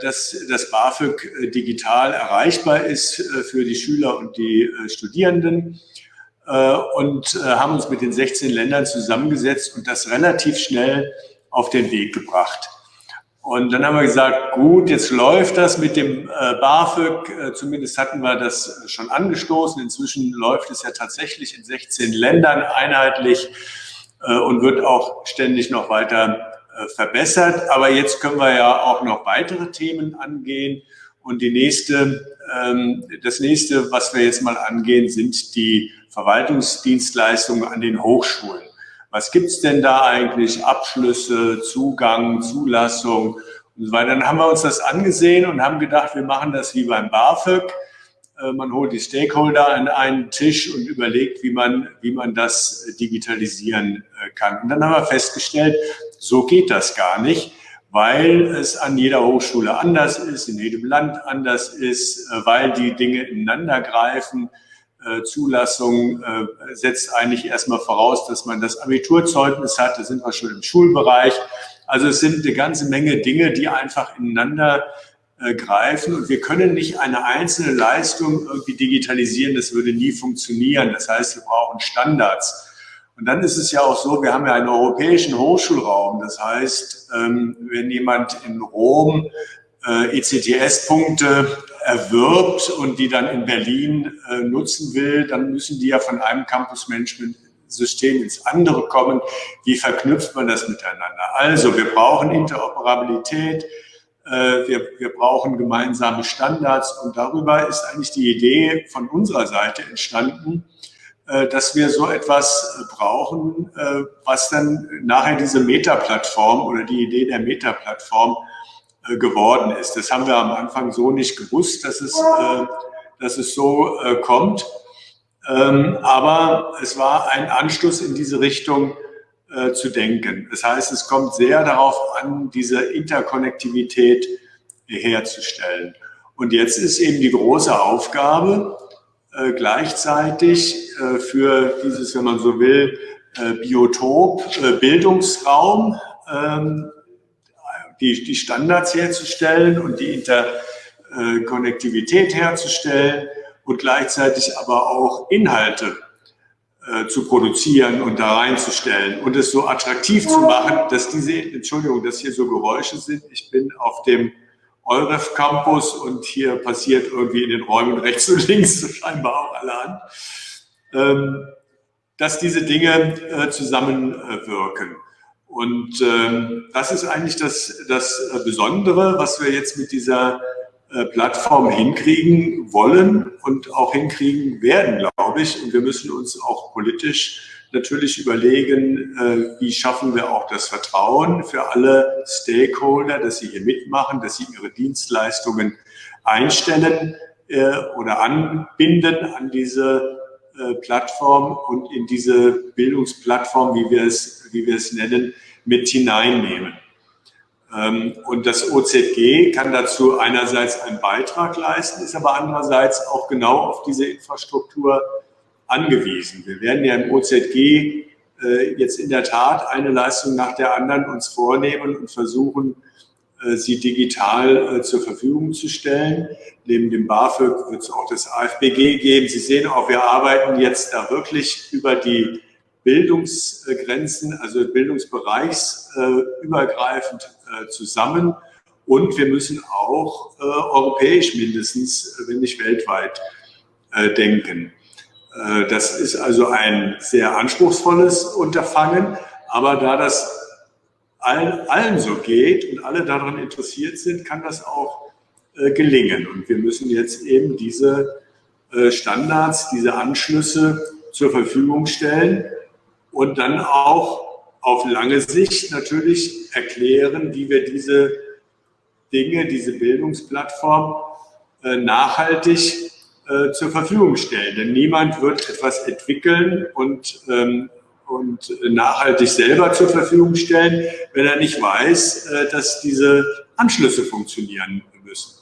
dass das BAföG digital erreichbar ist für die Schüler und die Studierenden und haben uns mit den 16 Ländern zusammengesetzt und das relativ schnell auf den Weg gebracht. Und dann haben wir gesagt, gut, jetzt läuft das mit dem BAföG, zumindest hatten wir das schon angestoßen. Inzwischen läuft es ja tatsächlich in 16 Ländern einheitlich und wird auch ständig noch weiter äh, verbessert. Aber jetzt können wir ja auch noch weitere Themen angehen. Und die nächste, ähm, das nächste, was wir jetzt mal angehen, sind die Verwaltungsdienstleistungen an den Hochschulen. Was gibt's denn da eigentlich? Abschlüsse, Zugang, Zulassung und so weiter. Dann haben wir uns das angesehen und haben gedacht, wir machen das wie beim BAföG. Äh, man holt die Stakeholder an einen Tisch und überlegt, wie man, wie man das digitalisieren äh, kann. Und dann haben wir festgestellt, so geht das gar nicht, weil es an jeder Hochschule anders ist, in jedem Land anders ist, äh, weil die Dinge ineinander greifen. Zulassung setzt eigentlich erstmal voraus, dass man das Abiturzeugnis hat. Da sind wir schon im Schulbereich. Also es sind eine ganze Menge Dinge, die einfach ineinander äh, greifen und wir können nicht eine einzelne Leistung irgendwie digitalisieren, das würde nie funktionieren. Das heißt, wir brauchen Standards. Und dann ist es ja auch so, wir haben ja einen europäischen Hochschulraum. Das heißt, ähm, wenn jemand in Rom äh, ECTS-Punkte erwirbt und die dann in Berlin äh, nutzen will, dann müssen die ja von einem Campus-Management-System ins andere kommen. Wie verknüpft man das miteinander? Also, wir brauchen Interoperabilität, äh, wir, wir brauchen gemeinsame Standards und darüber ist eigentlich die Idee von unserer Seite entstanden, äh, dass wir so etwas äh, brauchen, was dann nachher diese Meta-Plattform oder die Idee der Meta-Plattform geworden ist. Das haben wir am Anfang so nicht gewusst, dass es, dass es so kommt. Ähm, aber es war ein Anstoß in diese Richtung, äh, zu denken. Das heißt, es kommt sehr darauf an, diese Interkonnektivität herzustellen. Und jetzt ist eben die große Aufgabe, äh, gleichzeitig äh, für dieses, wenn man so will, äh, Biotop, äh, Bildungsraum, ähm, die, die Standards herzustellen und die Interkonnektivität herzustellen und gleichzeitig aber auch Inhalte äh, zu produzieren und da reinzustellen und es so attraktiv zu machen, dass diese, Entschuldigung, dass hier so Geräusche sind. Ich bin auf dem Euref Campus und hier passiert irgendwie in den Räumen rechts und links (laughs) scheinbar auch allerhand, ähm, dass diese Dinge äh, zusammenwirken. Und ähm, das ist eigentlich das, das Besondere, was wir jetzt mit dieser äh, Plattform hinkriegen wollen und auch hinkriegen werden, glaube ich. Und wir müssen uns auch politisch natürlich überlegen, äh, wie schaffen wir auch das Vertrauen für alle Stakeholder, dass sie hier mitmachen, dass sie ihre Dienstleistungen einstellen äh, oder anbinden an diese Plattform und in diese Bildungsplattform, wie wir es, wie wir es nennen, mit hineinnehmen. Ähm, und das OZG kann dazu einerseits einen Beitrag leisten, ist aber andererseits auch genau auf diese Infrastruktur angewiesen. Wir werden ja im OZG äh, jetzt in der Tat eine Leistung nach der anderen uns vornehmen und versuchen, äh, sie digital äh, zur Verfügung zu stellen. Neben dem BAföG wird es auch das AFBG geben. Sie sehen auch, wir arbeiten jetzt da wirklich über die Bildungsgrenzen, also bildungsbereichsübergreifend äh, zusammen. Und wir müssen auch äh, europäisch mindestens, wenn nicht weltweit, äh, denken. das ist also ein sehr anspruchsvolles Unterfangen. Aber da das allen, allen so geht und alle daran interessiert sind, kann das auch gelingen. Und wir müssen jetzt eben diese Standards, diese Anschlüsse zur Verfügung stellen und dann auch auf lange Sicht natürlich erklären, wie wir diese Dinge, diese Bildungsplattform äh, nachhaltig äh, zur Verfügung stellen. Denn niemand wird etwas entwickeln und, ähm, und nachhaltig selber zur Verfügung stellen, wenn er nicht weiß, äh, dass diese Anschlüsse funktionieren müssen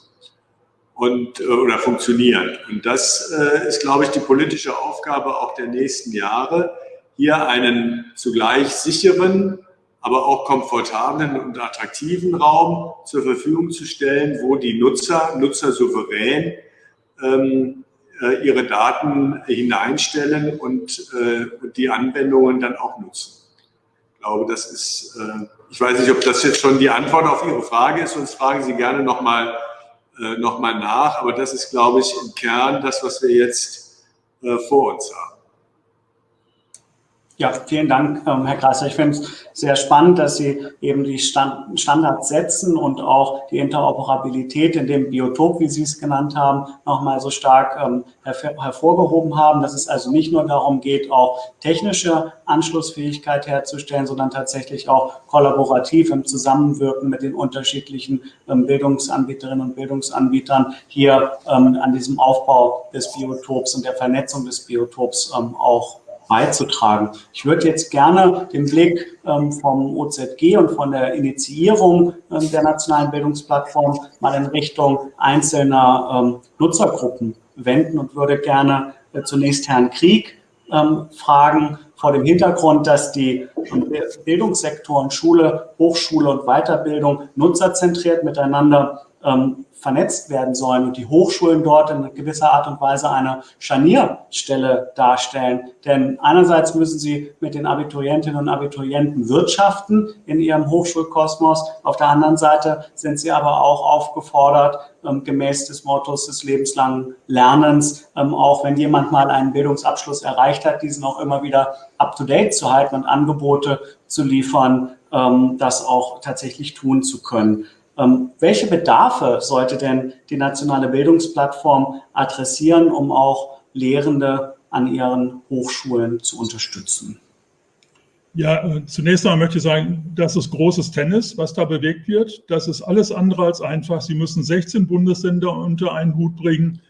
und oder funktionieren. Und das ist, glaube ich, die politische Aufgabe auch der nächsten Jahre, hier einen zugleich sicheren, aber auch komfortablen und attraktiven Raum zur Verfügung zu stellen, wo die Nutzer, Nutzer souverän ähm, äh, ihre Daten hineinstellen und äh, die Anwendungen dann auch nutzen. Ich glaube, das ist, äh, ich weiß nicht, ob das jetzt schon die Antwort auf Ihre Frage ist, sonst fragen Sie gerne nochmal äh, noch mal nach, aber das ist, glaube ich, im Kern das, was wir jetzt äh, vor uns haben.
Ja, vielen Dank, ähm, Herr Kreiser. Ich finde es sehr spannend, dass Sie eben die Standards setzen und auch die Interoperabilität in dem Biotop, wie Sie es genannt haben, nochmal so stark ähm, hervorgehoben haben, dass es also nicht nur darum geht, auch technische Anschlussfähigkeit herzustellen, sondern tatsächlich auch kollaborativ im Zusammenwirken mit den unterschiedlichen ähm, Bildungsanbieterinnen und Bildungsanbietern hier an diesem Aufbau des Biotops und der Vernetzung des Biotops auch beizutragen. Ich würde jetzt gerne den Blick ähm, vom OZG und von der Initiierung ähm, der nationalen Bildungsplattform mal in Richtung einzelner ähm, Nutzergruppen wenden und würde gerne äh, zunächst Herrn Krieg fragen, vor dem Hintergrund, dass die Bildungssektoren Schule, Hochschule und Weiterbildung nutzerzentriert miteinander ähm, vernetzt werden sollen und die Hochschulen dort in gewisser Art und Weise eine Scharnierstelle darstellen. Denn einerseits müssen sie mit den Abiturientinnen und Abiturienten wirtschaften in ihrem Hochschulkosmos. Auf der anderen Seite sind sie aber auch aufgefordert, ähm, gemäß des Mottos des lebenslangen Lernens, ähm, auch wenn jemand mal einen Bildungsabschluss erreicht hat, diesen auch immer wieder up-to-date zu halten und Angebote zu liefern, ähm, das auch tatsächlich tun zu können. Ähm, welche Bedarfe sollte denn die nationale Bildungsplattform adressieren, um auch Lehrende an ihren Hochschulen zu unterstützen?
Ja, äh, zunächst einmal möchte ich sagen, das ist großes Tennis, was da bewegt wird. Das ist alles andere als einfach. Sie müssen 16 Bundesländer unter einen Hut bringen.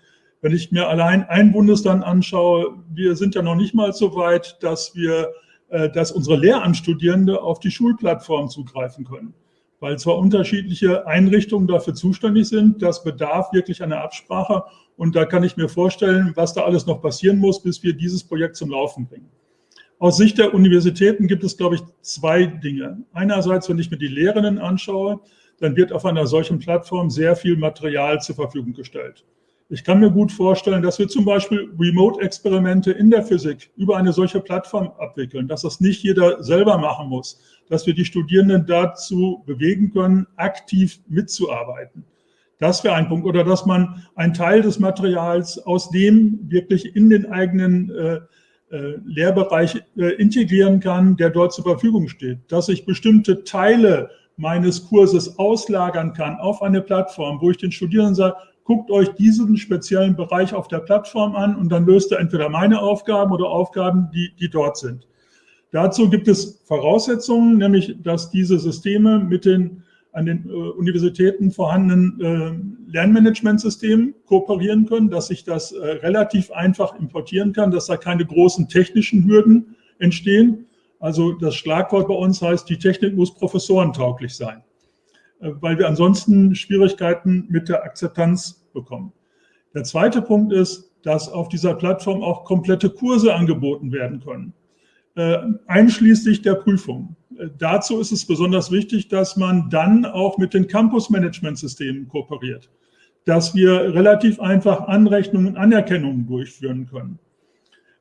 Wenn ich mir allein ein Bundesland anschaue, wir sind ja noch nicht mal so weit, dass wir, äh, dass unsere Lehramtsstudierende auf die Schulplattform zugreifen können weil zwar unterschiedliche Einrichtungen dafür zuständig sind, das bedarf wirklich einer Absprache und da kann ich mir vorstellen, was da alles noch passieren muss, bis wir dieses Projekt zum Laufen bringen. Aus Sicht der Universitäten gibt es, glaube ich, zwei Dinge. Einerseits, wenn ich mir die Lehrenden anschaue, dann wird auf einer solchen Plattform sehr viel Material zur Verfügung gestellt. Ich kann mir gut vorstellen, dass wir zum Beispiel Remote-Experimente in der Physik über eine solche Plattform abwickeln, dass das nicht jeder selber machen muss, dass wir die Studierenden dazu bewegen können, aktiv mitzuarbeiten. Das wäre ein Punkt. Oder dass man einen Teil des Materials aus dem wirklich in den eigenen äh, äh, Lehrbereich äh, integrieren kann, der dort zur Verfügung steht. Dass ich bestimmte Teile meines Kurses auslagern kann auf eine Plattform, wo ich den Studierenden sage, guckt euch diesen speziellen Bereich auf der Plattform an und dann löst ihr entweder meine Aufgaben oder Aufgaben, die, die dort sind. Dazu gibt es Voraussetzungen, nämlich dass diese Systeme mit den an den äh, Universitäten vorhandenen äh, Lernmanagementsystemen kooperieren können, dass ich das äh, relativ einfach importieren kann, dass da keine großen technischen Hürden entstehen. Also das Schlagwort bei uns heißt, die Technik muss professorentauglich sein. Äh, weil wir ansonsten Schwierigkeiten mit der Akzeptanz bekommen. Der zweite Punkt ist, dass auf dieser Plattform auch komplette Kurse angeboten werden können, einschließlich der Prüfung. Äh, dazu ist es besonders wichtig, dass man dann auch mit den Campus-Management-Systemen kooperiert, dass wir relativ einfach Anrechnungen und Anerkennungen durchführen können.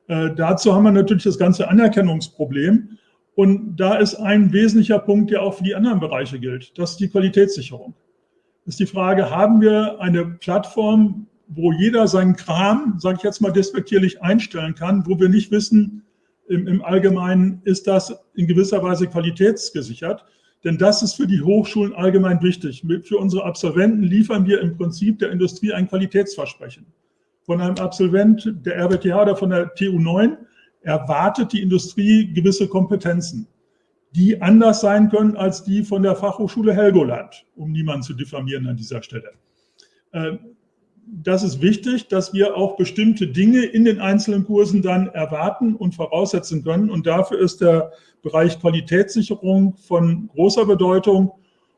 Dazu haben wir natürlich das ganze Anerkennungsproblem. Und da ist ein wesentlicher Punkt, der auch für die anderen Bereiche gilt. Das ist die Qualitätssicherung. Das ist die Frage, haben wir eine Plattform, wo jeder seinen Kram, sage ich jetzt mal despektierlich, einstellen kann, wo wir nicht wissen, im, im Allgemeinen ist das in gewisser Weise qualitätsgesichert. Denn das ist für die Hochschulen allgemein wichtig. Für unsere Absolventen liefern wir im Prinzip der Industrie ein Qualitätsversprechen. Von einem Absolvent der RWTH oder von der TU 9 erwartet die Industrie gewisse Kompetenzen, die anders sein können als die von der Fachhochschule Helgoland, um niemanden zu diffamieren an dieser Stelle. Das ist wichtig, dass wir auch bestimmte Dinge in den einzelnen Kursen dann erwarten und voraussetzen können. Und dafür ist der Bereich Qualitätssicherung von großer Bedeutung.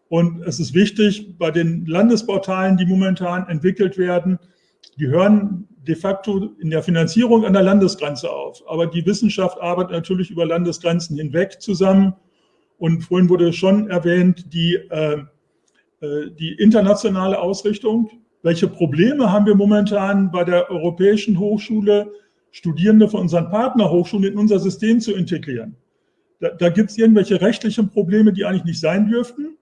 Und es ist wichtig, bei den Landesportalen, die momentan entwickelt werden, die hören de facto in der Finanzierung an der Landesgrenze auf. Aber die Wissenschaft arbeitet natürlich über Landesgrenzen hinweg zusammen. Und vorhin wurde schon erwähnt, die, äh, äh, die internationale Ausrichtung. Welche Probleme haben wir momentan bei der Europäischen Hochschule, Studierende von unseren Partnerhochschulen in unser System zu integrieren? Da, da gibt es irgendwelche rechtlichen Probleme, die eigentlich nicht sein dürften.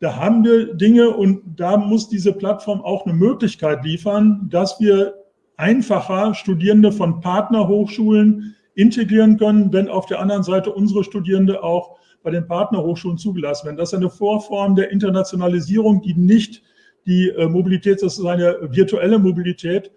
Da haben wir Dinge und da muss diese Plattform auch eine Möglichkeit liefern, dass wir einfacher Studierende von Partnerhochschulen integrieren können, wenn auf der anderen Seite unsere Studierende auch bei den Partnerhochschulen zugelassen werden. Das ist eine Vorform der Internationalisierung, die nicht die äh, Mobilität, das ist eine virtuelle Mobilität,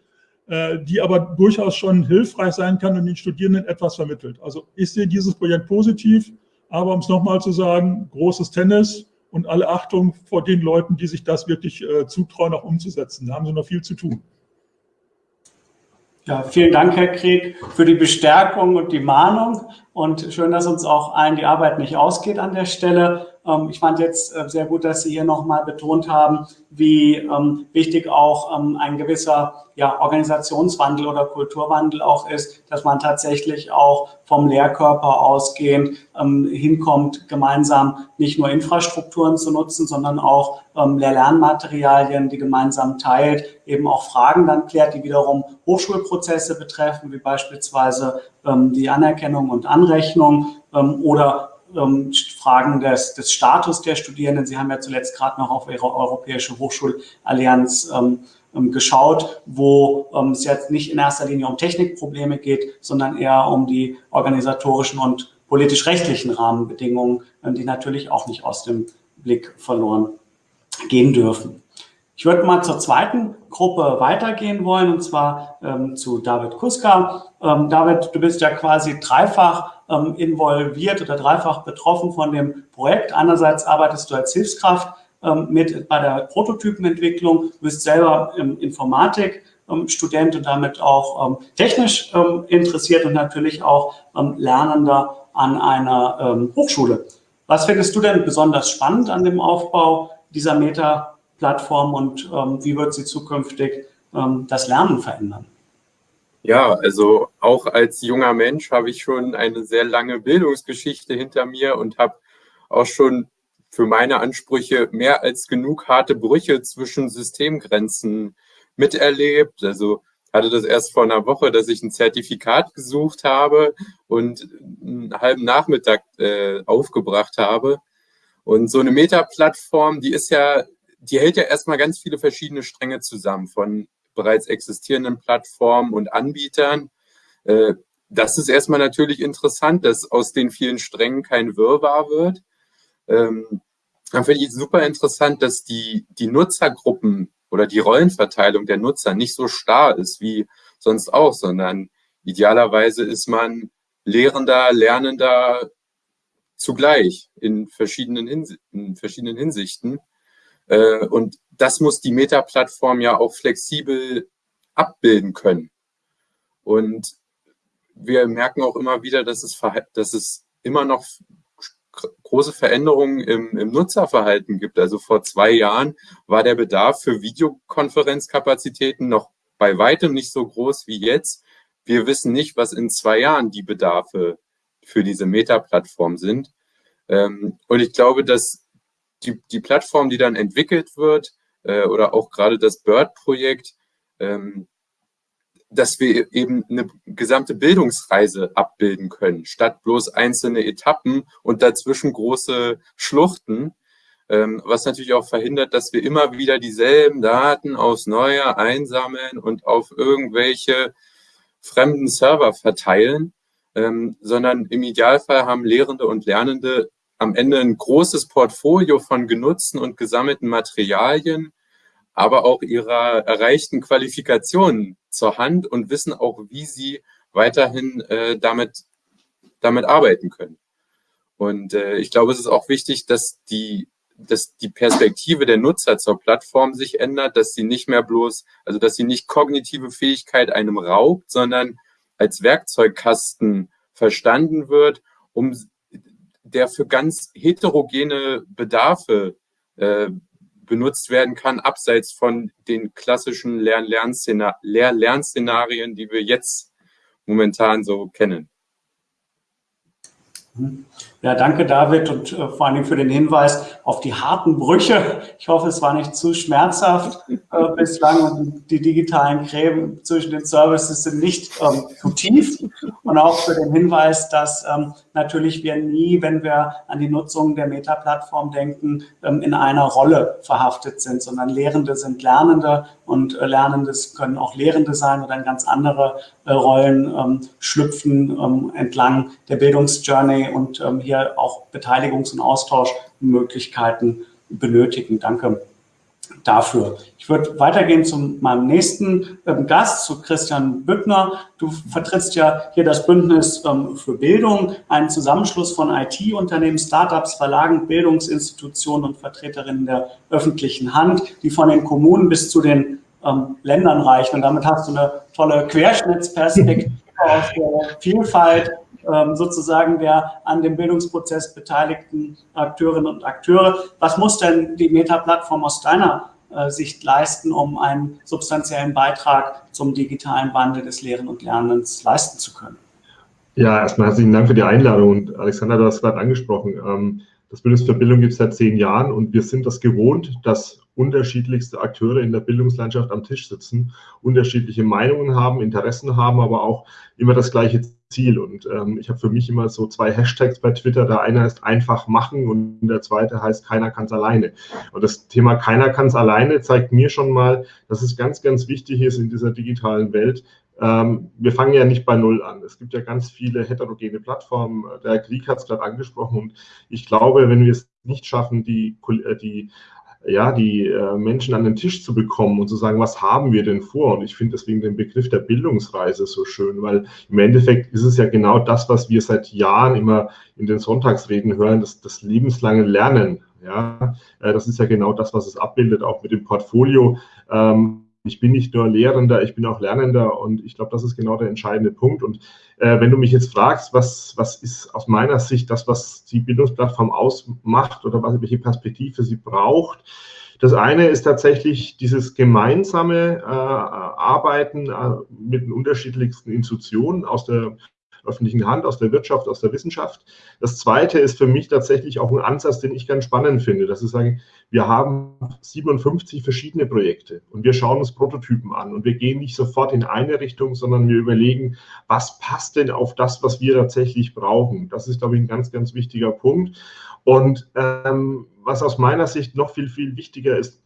äh, die aber durchaus schon hilfreich sein kann und den Studierenden etwas vermittelt. Also ich sehe dieses Projekt positiv, aber um es nochmal zu sagen, großes Tennis und alle Achtung vor den Leuten, die sich das wirklich äh, zutrauen, auch umzusetzen. Da haben sie noch viel zu tun.
Ja, vielen Dank, Herr Krieg, für die Bestärkung und die Mahnung. Und schön, dass uns auch allen die Arbeit nicht ausgeht an der Stelle. Ähm, ich fand jetzt äh, sehr gut, dass Sie hier nochmal betont haben, wie ähm, wichtig auch ähm, ein gewisser ja, Organisationswandel oder Kulturwandel auch ist, dass man tatsächlich auch vom Lehrkörper ausgehend hinkommt, gemeinsam nicht nur Infrastrukturen zu nutzen, sondern auch Lehr-Lernmaterialien, die gemeinsam teilt, eben auch Fragen dann klärt, die wiederum Hochschulprozesse betreffen, wie beispielsweise die Anerkennung und Anrechnung oder ähm, Fragen des, des Status der Studierenden. Sie haben ja zuletzt gerade noch auf Ihre Europäische Hochschulallianz ähm, ähm, geschaut, wo ähm, es jetzt nicht in erster Linie um Technikprobleme geht, sondern eher um die organisatorischen und politisch-rechtlichen Rahmenbedingungen, ähm, die natürlich auch nicht aus dem Blick verloren gehen dürfen. Ich würde mal zur zweiten Gruppe weitergehen wollen, und zwar ähm, zu David Kuska. Ähm, David, du bist ja quasi dreifach ähm, involviert oder dreifach betroffen von dem Projekt. Einerseits arbeitest du als Hilfskraft ähm, mit bei der Prototypenentwicklung, du bist selber im Informatik, Student und damit auch ähm, technisch ähm, interessiert und natürlich auch ähm, Lernender an einer ähm, Hochschule. Was findest du denn besonders spannend an dem Aufbau dieser Meta-Plattform und wie wird sie zukünftig das Lernen verändern?
Ja, also auch als junger Mensch habe ich schon eine sehr lange Bildungsgeschichte hinter mir und habe auch schon für meine Ansprüche mehr als genug harte Brüche zwischen Systemgrenzen miterlebt. Also hatte das erst vor einer Woche, dass ich ein Zertifikat gesucht habe und einen halben Nachmittag äh, aufgebracht habe. Und so eine Meta-Plattform, die ist ja, die hält ja erstmal ganz viele verschiedene Stränge zusammen von bereits existierenden Plattformen und Anbietern. Äh, das ist erstmal natürlich interessant, dass aus den vielen Strängen kein Wirrwarr wird. Ähm, dann finde ich super interessant, dass die, die Nutzergruppen oder die Rollenverteilung der Nutzer nicht so starr ist wie sonst auch, sondern idealerweise ist man Lehrender, Lernender zugleich in verschiedenen, Hinsi in verschiedenen Hinsichten. Äh, und das muss die Meta-Plattform ja auch flexibel abbilden können. Und wir merken auch immer wieder, dass es, dass es immer noch große Veränderungen im, im Nutzerverhalten gibt. Also vor zwei Jahren war der Bedarf für Videokonferenzkapazitäten noch bei weitem nicht so groß wie jetzt. Wir wissen nicht, was in zwei Jahren die Bedarfe für diese Meta-Plattform sind. Ähm, und ich glaube, dass die, die Plattform, die dann entwickelt wird, äh, oder auch gerade das BIRD-Projekt, ähm, dass wir eben eine gesamte Bildungsreise abbilden können, statt bloß einzelne Etappen und dazwischen große Schluchten, ähm, was natürlich auch verhindert, dass wir immer wieder dieselben Daten aufs Neue einsammeln und auf irgendwelche fremden Server verteilen, ähm, sondern im Idealfall haben Lehrende und Lernende am Ende ein großes Portfolio von genutzten und gesammelten Materialien, aber auch ihrer erreichten Qualifikationen zur Hand und wissen auch, wie sie weiterhin äh, damit, damit arbeiten können. Und äh, ich glaube, es ist auch wichtig, dass die, dass die Perspektive der Nutzer zur Plattform sich ändert, dass sie nicht mehr bloß, also dass sie nicht kognitive Fähigkeit einem raubt, sondern als Werkzeugkasten verstanden wird, um der für ganz heterogene Bedarfe äh, benutzt werden kann, abseits von den klassischen Lehr-Lern-Szenarien, die wir jetzt momentan so kennen.
Ja, danke David und äh, vor allem für den Hinweis auf die harten Brüche. Ich hoffe, es war nicht zu schmerzhaft äh, bislang und die digitalen Gräben zwischen den Services sind nicht ähm, zu tief. Und auch für den Hinweis, dass ähm, natürlich wir nie, wenn wir an die Nutzung der Meta-Plattform denken, ähm, in einer Rolle verhaftet sind, sondern Lehrende sind Lernende und äh, Lernendes können auch Lehrende sein oder in ganz andere Rollen ähm, schlüpfen ähm, entlang der Bildungsjourney und ähm, hier auch Beteiligungs- und Austauschmöglichkeiten benötigen. Danke dafür. Ich würde weitergehen zu meinem nächsten ähm, Gast, zu Christian Büttner. Du vertrittst ja hier das Bündnis ähm, für Bildung, einen Zusammenschluss von IT-Unternehmen, Startups, Verlagen, Bildungsinstitutionen und Vertreterinnen der öffentlichen Hand, die von den Kommunen bis zu den ähm, Ländern reichen. Und damit hast du eine tolle Querschnittsperspektive (laughs) aus der Vielfalt ähm, sozusagen der an dem Bildungsprozess beteiligten Akteurinnen und Akteure. Was muss denn die Meta-Plattform aus deiner äh, Sicht leisten, um einen substanziellen Beitrag zum digitalen Wandel des Lehren und Lernens leisten zu können?
Ja, erstmal herzlichen Dank für die Einladung. Und Alexander, du hast gerade angesprochen, ähm, das Bündnis für Bildung gibt es seit zehn Jahren und wir sind das gewohnt, dass unterschiedlichste Akteure in der Bildungslandschaft am Tisch sitzen, unterschiedliche Meinungen haben, Interessen haben, aber auch immer das gleiche Ziel. Und ähm, ich habe für mich immer so zwei Hashtags bei Twitter. Der eine heißt einfach machen und der zweite heißt keiner kann es alleine. Und das Thema keiner kann es alleine zeigt mir schon mal, dass es ganz, ganz wichtig ist in dieser digitalen Welt, ähm, wir fangen ja nicht bei Null an. Es gibt ja ganz viele heterogene Plattformen. Der Krieg hat es gerade angesprochen. Und ich glaube, wenn wir es nicht schaffen, die, äh, die ja, die äh, Menschen an den Tisch zu bekommen und zu sagen, was haben wir denn vor? Und ich finde deswegen den Begriff der Bildungsreise so schön, weil im Endeffekt ist es ja genau das, was wir seit Jahren immer in den Sonntagsreden hören, das, das lebenslange Lernen. Ja, äh, das ist ja genau das, was es abbildet, auch mit dem Portfolio. Ähm, ich bin nicht nur Lehrender, ich bin auch Lernender und ich glaube, das ist genau der entscheidende Punkt. Und äh, wenn du mich jetzt fragst, was, was ist aus meiner Sicht das, was die Bildungsplattform ausmacht oder was, welche Perspektive sie braucht, das eine ist tatsächlich dieses gemeinsame äh, Arbeiten äh, mit den unterschiedlichsten Institutionen aus der öffentlichen Hand, aus der Wirtschaft, aus der Wissenschaft. Das Zweite ist für mich tatsächlich auch ein Ansatz, den ich ganz spannend finde, dass ich sage, wir haben 57 verschiedene Projekte und wir schauen uns Prototypen an und wir gehen nicht sofort in eine Richtung, sondern wir überlegen, was passt denn auf das, was wir tatsächlich brauchen. Das ist, glaube ich, ein ganz, ganz wichtiger Punkt. Und ähm, was aus meiner Sicht noch viel, viel wichtiger ist,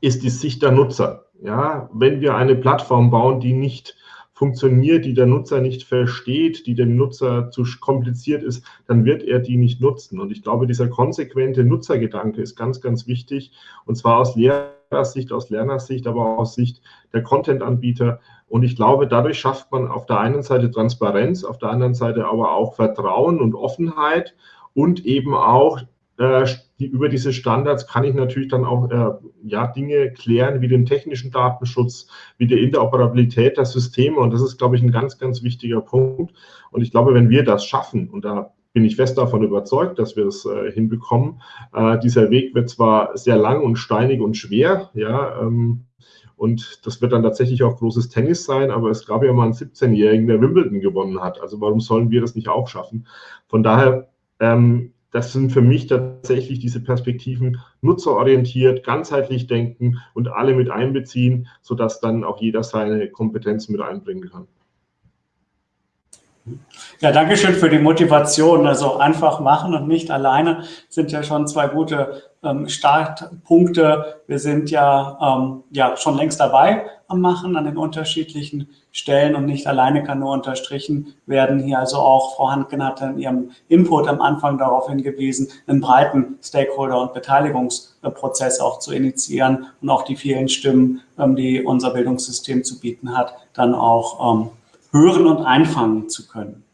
ist die Sicht der Nutzer. Ja, wenn wir eine Plattform bauen, die nicht funktioniert, die der Nutzer nicht versteht, die dem Nutzer zu kompliziert ist, dann wird er die nicht nutzen. Und ich glaube, dieser konsequente Nutzergedanke ist ganz, ganz wichtig. Und zwar aus Lehrersicht, aus Lernersicht, aber auch aus Sicht der Content-Anbieter. Und ich glaube, dadurch schafft man auf der einen Seite Transparenz, auf der anderen Seite aber auch Vertrauen und Offenheit und eben auch äh, die, über diese Standards kann ich natürlich dann auch äh, ja, Dinge klären wie den technischen Datenschutz, wie die Interoperabilität der Systeme. Und das ist, glaube ich, ein ganz, ganz wichtiger Punkt. Und ich glaube, wenn wir das schaffen, und da bin ich fest davon überzeugt, dass wir es äh, hinbekommen, äh, dieser Weg wird zwar sehr lang und steinig und schwer, ja, ähm, und das wird dann tatsächlich auch großes Tennis sein, aber es gab ja mal einen 17-Jährigen, der Wimbledon gewonnen hat. Also warum sollen wir das nicht auch schaffen? Von daher ähm, das sind für mich tatsächlich diese Perspektiven nutzerorientiert, ganzheitlich denken und alle mit einbeziehen, sodass dann auch jeder seine Kompetenzen mit einbringen kann.
Ja, danke schön für die Motivation. Also einfach machen und nicht alleine sind ja schon zwei gute ähm, Startpunkte. Wir sind ja, ähm, ja schon längst dabei am Machen an den unterschiedlichen Stellen und nicht alleine kann nur unterstrichen werden. Hier also auch Frau Handken hat in ihrem Input am Anfang darauf hingewiesen, einen breiten Stakeholder- und Beteiligungsprozess auch zu initiieren und auch die vielen Stimmen, ähm, die unser Bildungssystem zu bieten hat, dann auch ähm, hören und einfangen zu können.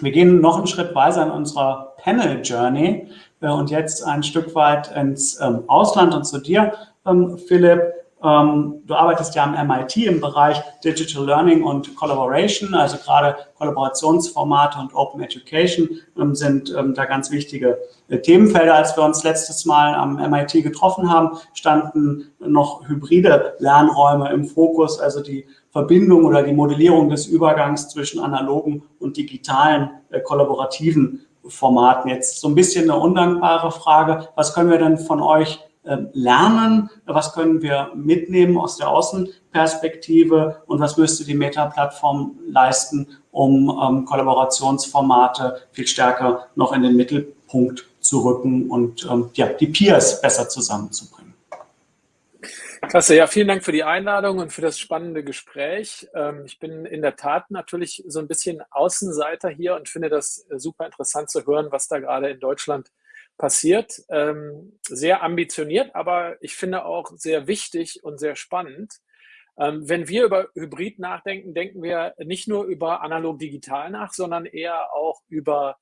Wir gehen noch einen Schritt weiter in unserer Panel Journey äh, und jetzt ein Stück weit ins ähm, Ausland und zu dir, ähm, Philipp. Ähm, du arbeitest ja am MIT im Bereich Digital Learning und Collaboration, also gerade Kollaborationsformate und Open Education sind da ganz wichtige äh, Themenfelder. Als wir uns letztes Mal am MIT getroffen haben, standen noch hybride Lernräume im Fokus, also die Verbindung oder die Modellierung des Übergangs zwischen analogen und digitalen äh, kollaborativen Formaten. Jetzt so ein bisschen eine undankbare Frage. Was können wir denn von euch ähm, lernen? Was können wir mitnehmen aus der Außenperspektive? Und was müsste die Meta-Plattform leisten, um ähm, Kollaborationsformate viel stärker noch in den Mittelpunkt zu rücken und ähm, ja, die Peers besser zusammenzubringen?
Klasse, ja, vielen Dank für die Einladung und für das spannende Gespräch. Ähm, ich bin in der Tat natürlich so ein bisschen Außenseiter hier und finde das äh, super interessant zu hören, was da gerade in Deutschland passiert. Ähm, sehr ambitioniert, aber ich finde auch sehr wichtig und sehr spannend. Ähm, wenn wir über Hybrid nachdenken, denken wir nicht nur über analog-digital nach, sondern eher auch über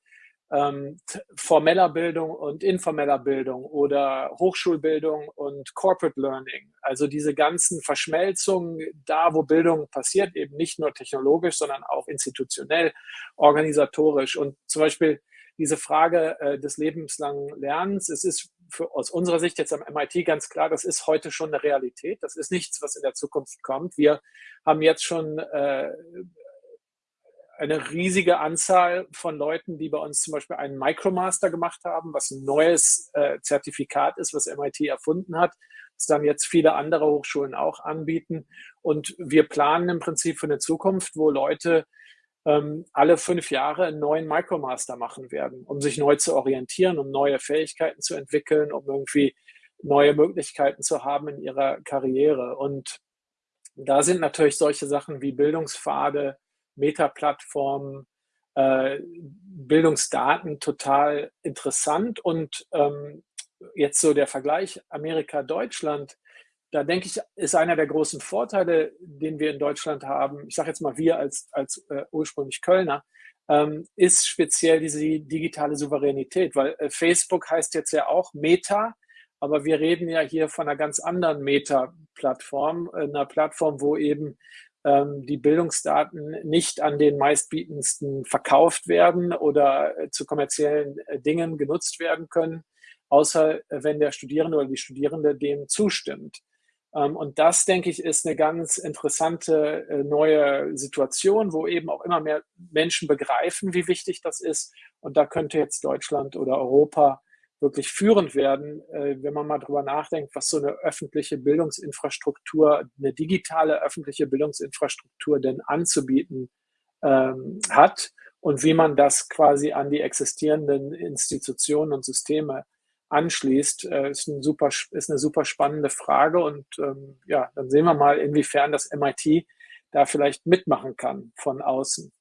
ähm, formeller Bildung und informeller Bildung oder Hochschulbildung und Corporate Learning. Also diese ganzen Verschmelzungen da, wo Bildung passiert, eben nicht nur technologisch, sondern auch institutionell, organisatorisch. Und zum Beispiel diese Frage äh, des lebenslangen Lernens, es ist für, aus unserer Sicht jetzt am MIT ganz klar, das ist heute schon eine Realität. Das ist nichts, was in der Zukunft kommt. Wir haben jetzt schon äh, eine riesige Anzahl von Leuten, die bei uns zum Beispiel einen Micromaster gemacht haben, was ein neues äh, Zertifikat ist, was MIT erfunden hat, das dann jetzt viele andere Hochschulen auch anbieten. Und wir planen im Prinzip für eine Zukunft, wo Leute ähm, alle fünf Jahre einen neuen Micromaster machen werden, um sich neu zu orientieren, um neue Fähigkeiten zu entwickeln, um irgendwie neue Möglichkeiten zu haben in ihrer Karriere. Und da sind natürlich solche Sachen wie Bildungspfade, Meta-Plattformen, äh, Bildungsdaten total interessant. Und ähm, jetzt so der Vergleich Amerika-Deutschland, da denke ich, ist einer der großen Vorteile, den wir in Deutschland haben, ich sage jetzt mal wir als, als äh, ursprünglich Kölner, ähm, ist speziell diese digitale Souveränität, weil äh, Facebook heißt jetzt ja auch Meta, aber wir reden ja hier von einer ganz anderen Meta-Plattform, einer Plattform, wo eben die Bildungsdaten nicht an den meistbietendsten verkauft werden oder äh, zu kommerziellen äh, Dingen genutzt werden können, außer äh, wenn der Studierende oder die Studierende dem zustimmt. Ähm, und das, denke ich, ist eine ganz interessante neue Situation, wo eben auch immer mehr Menschen begreifen, wie wichtig das ist. Und da könnte jetzt Deutschland oder Europa wirklich führend werden, äh, wenn man mal drüber nachdenkt, was so eine öffentliche Bildungsinfrastruktur, eine digitale öffentliche Bildungsinfrastruktur denn anzubieten ähm, hat und wie man das quasi an die existierenden Institutionen und Systeme anschließt, äh, ist, ein super, ist eine super spannende Frage. Und ähm, ja, dann sehen wir mal, inwiefern das MIT da vielleicht mitmachen kann von außen.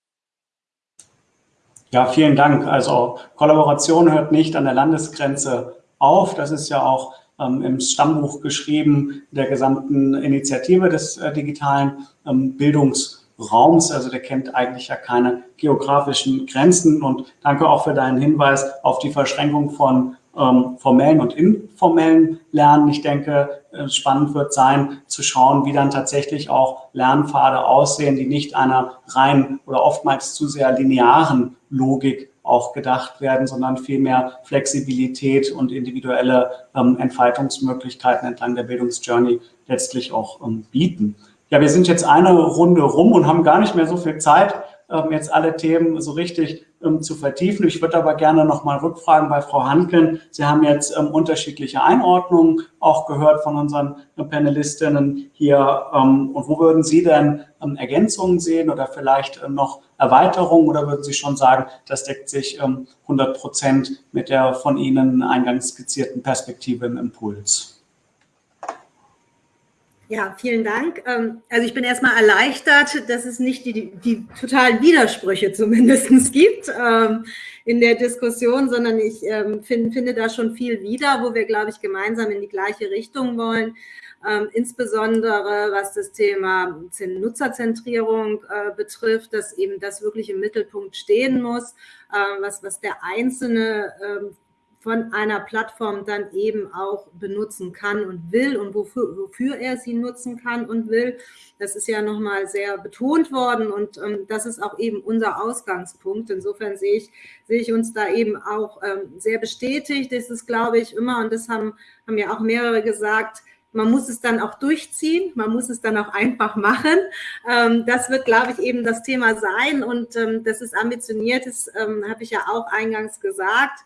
Ja, vielen Dank. Also Kollaboration hört nicht an der Landesgrenze auf. Das ist ja auch ähm, im Stammbuch geschrieben der gesamten Initiative des äh, digitalen ähm, Bildungsraums. Also der kennt eigentlich ja keine geografischen Grenzen. Und danke auch für deinen Hinweis auf die Verschränkung von ähm, formellen und informellen Lernen. Ich denke, spannend wird sein, zu schauen, wie dann tatsächlich auch Lernpfade aussehen, die nicht einer rein oder oftmals zu sehr linearen Logik auch gedacht werden, sondern vielmehr Flexibilität und individuelle ähm, Entfaltungsmöglichkeiten entlang der Bildungsjourney letztlich auch ähm, bieten. Ja, wir sind jetzt eine Runde rum und haben gar nicht mehr so viel Zeit, ähm, jetzt alle Themen so richtig ähm, zu vertiefen. Ich würde aber gerne noch mal rückfragen bei Frau Hanken. Sie haben jetzt ähm, unterschiedliche Einordnungen auch gehört von unseren äh, Panelistinnen hier. Ähm, und wo würden Sie denn ähm, Ergänzungen sehen oder vielleicht äh, noch Erweiterungen oder würden Sie schon sagen, das deckt sich 100 ähm, Prozent mit der von Ihnen eingangs skizzierten Perspektive im Impuls?
Ja, vielen Dank. Ähm, also ich bin erstmal erleichtert, dass es nicht die, die, die totalen Widersprüche zumindest (laughs) gibt ähm, in der Diskussion, sondern ich ähm, find, finde da schon viel wieder, wo wir, glaube ich, gemeinsam in die gleiche Richtung wollen. insbesondere was das Thema Nutzerzentrierung äh, betrifft, dass eben das wirklich im Mittelpunkt stehen muss, äh, was, was der Einzelne von einer Plattform dann eben auch benutzen kann und will und wofür, wofür er sie nutzen kann und will. Das ist ja nochmal sehr betont worden und ähm, das ist auch eben unser Ausgangspunkt. Insofern sehe ich, sehe ich uns da eben auch ähm, sehr bestätigt. Das ist, glaube ich, immer, und das haben, haben ja auch mehrere gesagt, man muss es dann auch durchziehen, man muss es dann auch einfach machen. Ähm, das wird, glaube ich, eben das Thema sein und ähm, das ist ambitioniert, das ähm, habe ich ja auch eingangs gesagt.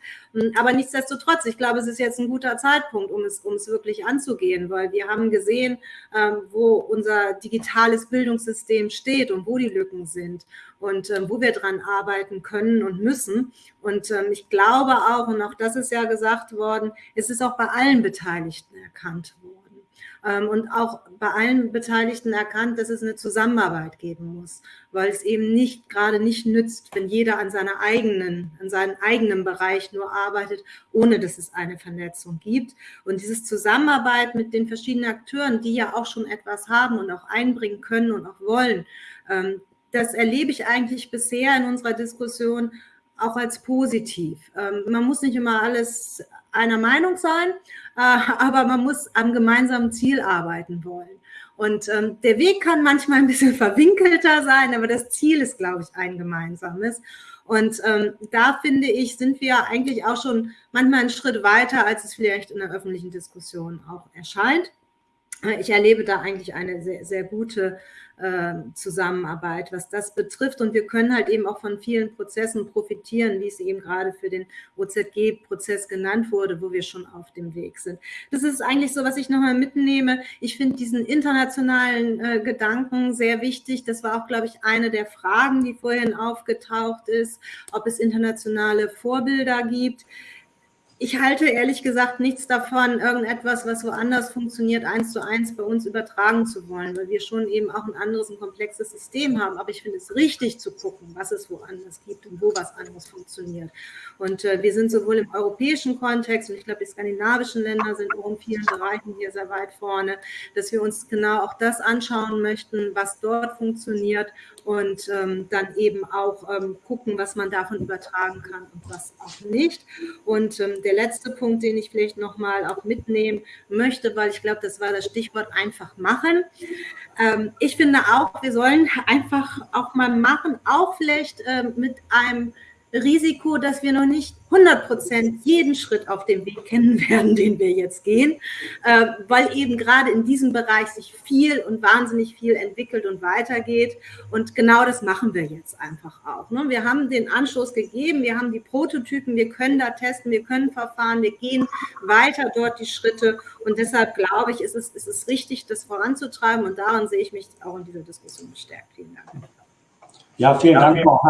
Aber nichtsdestotrotz, ich glaube, es ist jetzt ein guter Zeitpunkt, um es, um es wirklich anzugehen, weil wir haben gesehen, wo unser digitales Bildungssystem steht und wo die Lücken sind und wo wir dran arbeiten können und müssen. Und ich glaube auch, und auch das ist ja gesagt worden, es ist auch bei allen Beteiligten erkannt worden und auch bei allen Beteiligten erkannt, dass es eine Zusammenarbeit geben muss, weil es eben nicht gerade nicht nützt, wenn jeder an seiner eigenen, an seinem eigenen Bereich nur arbeitet, ohne dass es eine Vernetzung gibt. Und dieses Zusammenarbeit mit den verschiedenen Akteuren, die ja auch schon etwas haben und auch einbringen können und auch wollen, ähm, das erlebe ich eigentlich bisher in unserer Diskussion auch als positiv. Ähm, man muss nicht immer alles einer Meinung sein, aber man muss am gemeinsamen Ziel arbeiten wollen. Und ähm, der Weg kann manchmal ein bisschen (laughs) verwinkelter sein, aber das Ziel ist, glaube ich, ein gemeinsames. Und ähm, da finde ich, sind wir eigentlich auch schon manchmal einen Schritt weiter, als es vielleicht in der öffentlichen Diskussion auch erscheint. Äh, ich erlebe da eigentlich eine sehr, sehr gute ähm, Zusammenarbeit, was das betrifft. Und wir können halt eben auch von vielen Prozessen profitieren, wie es eben gerade für den OZG-Prozess genannt wurde, wo wir schon auf dem Weg sind. Das ist eigentlich so, was ich nochmal mitnehme. Ich finde diesen internationalen äh, Gedanken sehr wichtig. Das war auch, glaube ich, eine der Fragen, die vorhin aufgetaucht ist, ob es internationale Vorbilder gibt ich halte ehrlich gesagt nichts davon, irgendetwas, was woanders funktioniert, eins zu eins bei uns übertragen zu wollen, weil wir schon eben auch ein anderes, ein komplexes System haben. Aber ich finde es richtig zu gucken, was es woanders gibt und wo was anderes funktioniert. Und äh, wir sind sowohl im europäischen Kontext und ich glaube, die skandinavischen Länder sind auch in vielen Bereichen hier sehr weit vorne, dass wir uns genau auch das anschauen möchten, was dort funktioniert und ähm, dann eben auch ähm, gucken, was man davon übertragen kann und was auch nicht. Und ähm, der letzte Punkt, den ich vielleicht nochmal auch mitnehmen möchte, weil ich glaube, das war das Stichwort einfach machen. Ähm, ich finde auch, wir sollen einfach auch mal machen, auch vielleicht ähm, mit einem Risiko, dass wir noch nicht 100 Prozent jeden Schritt auf dem Weg kennen werden, den wir jetzt gehen, äh, weil eben gerade in diesem Bereich sich viel und wahnsinnig viel entwickelt und weitergeht. Und genau das machen wir jetzt einfach auch. Ne? Wir haben den Anschluss gegeben, wir haben die Prototypen, wir können da testen, wir können verfahren, wir gehen weiter dort die Schritte. Und deshalb glaube ich, ist es, ist es richtig, das voranzutreiben. Und daran sehe ich mich auch in dieser Diskussion bestärkt. Vielen Dank.
Ja, vielen Dank, Frau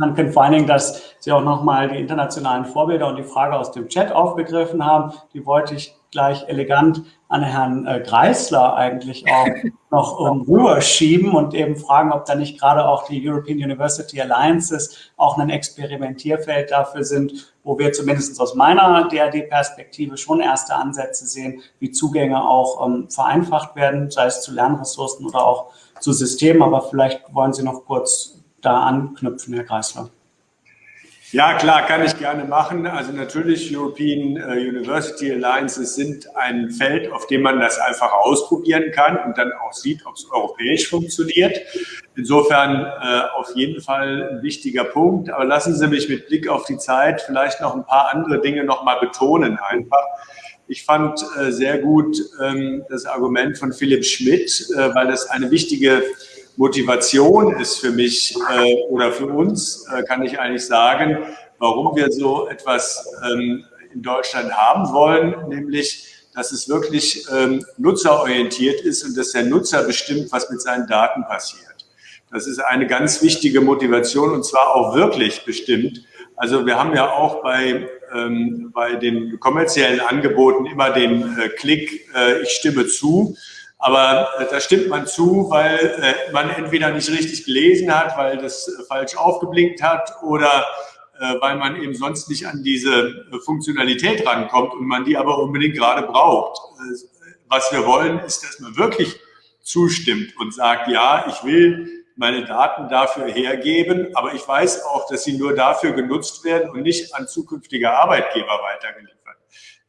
Hanken, vor allen Dingen, dass Sie auch nochmal die internationalen Vorbilder und die Frage aus dem Chat aufgegriffen haben. Die wollte ich gleich elegant an Herrn äh, Greisler eigentlich auch (laughs) noch um, rüberschieben und eben fragen, ob da nicht gerade auch die European University Alliances auch ein Experimentierfeld dafür sind, wo wir zumindest aus meiner DRD-Perspektive schon erste Ansätze sehen, wie Zugänge auch ähm, vereinfacht werden, sei es zu Lernressourcen oder auch zu Systemen. Aber vielleicht wollen Sie noch kurz da anknüpfen, Herr Kreisler?
Ja, klar, kann ich gerne machen. Also natürlich, European äh, University Alliances sind ein Feld, auf dem man das einfach ausprobieren kann und dann auch sieht, ob es europäisch funktioniert. Insofern äh, auf jeden Fall ein wichtiger Punkt. Aber lassen Sie mich mit Blick auf die Zeit vielleicht noch ein paar andere Dinge nochmal betonen einfach. Ich fand äh, sehr gut ähm, das Argument von Philipp Schmidt, äh, weil das eine wichtige Motivation ist für mich äh, oder für uns, äh, kann ich eigentlich sagen, warum wir so etwas ähm, in Deutschland haben wollen, nämlich, dass es wirklich ähm, nutzerorientiert ist und dass der Nutzer bestimmt, was mit seinen Daten passiert. Das ist eine ganz wichtige Motivation und zwar auch wirklich bestimmt. Also wir haben ja auch bei, ähm, bei den kommerziellen Angeboten immer den äh, Klick, äh, ich stimme zu. Aber äh, da stimmt man zu, weil äh, man entweder nicht richtig gelesen hat, weil das äh, falsch aufgeblinkt hat oder äh, weil man eben sonst nicht an diese äh, Funktionalität rankommt und man die aber unbedingt gerade braucht. Was wir wollen, ist, dass man wirklich zustimmt und sagt, ja, ich will meine Daten dafür hergeben, aber ich weiß auch, dass sie nur dafür genutzt werden und nicht an zukünftige Arbeitgeber weitergeliefert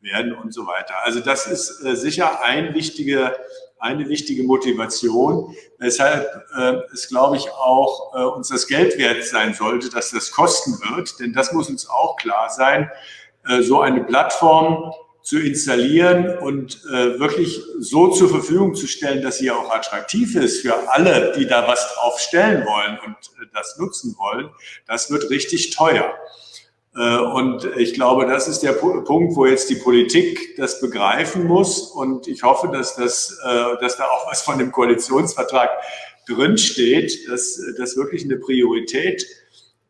werden und so weiter. Also das ist sicher ein wichtiger eine wichtige Motivation, weshalb äh, es, glaube ich, auch äh, uns das Geld wert sein sollte, dass das kosten wird. Denn das muss uns auch klar sein. Äh, so eine Plattform zu installieren und äh, wirklich so zur Verfügung zu stellen, dass sie auch attraktiv ist für alle, die da was drauf stellen wollen und äh, das nutzen wollen, das wird richtig teuer. Äh, und ich glaube, das ist der Punkt, wo jetzt die Politik das begreifen muss. Und ich hoffe, dass, das, äh, dass da auch was von dem Koalitionsvertrag drinsteht, dass das wirklich eine Priorität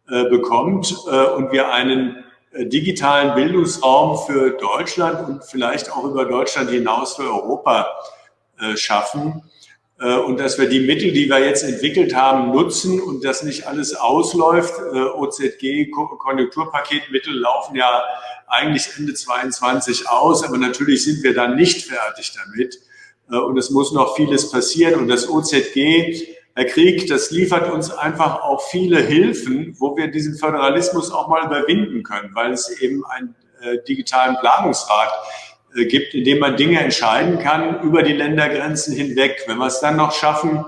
äh, bekommt und wir einen digitalen Bildungsraum für Deutschland und vielleicht auch über Deutschland hinaus für Europa schaffen und dass wir die Mittel, die wir jetzt entwickelt haben, nutzen und dass nicht alles ausläuft. Äh, OZG, Konjunkturpaketmittel laufen ja eigentlich Ende 22 aus, aber natürlich sind wir dann nicht fertig damit. Äh, und es muss noch vieles passieren. Und das OZG, Herr Krieg, das liefert uns einfach auch viele Hilfen, wo wir diesen Föderalismus auch mal überwinden können, weil es eben einen digitalen Planungsrat äh, gibt, in dem man Dinge entscheiden kann über die Ländergrenzen hinweg. Wenn wir es dann noch schaffen,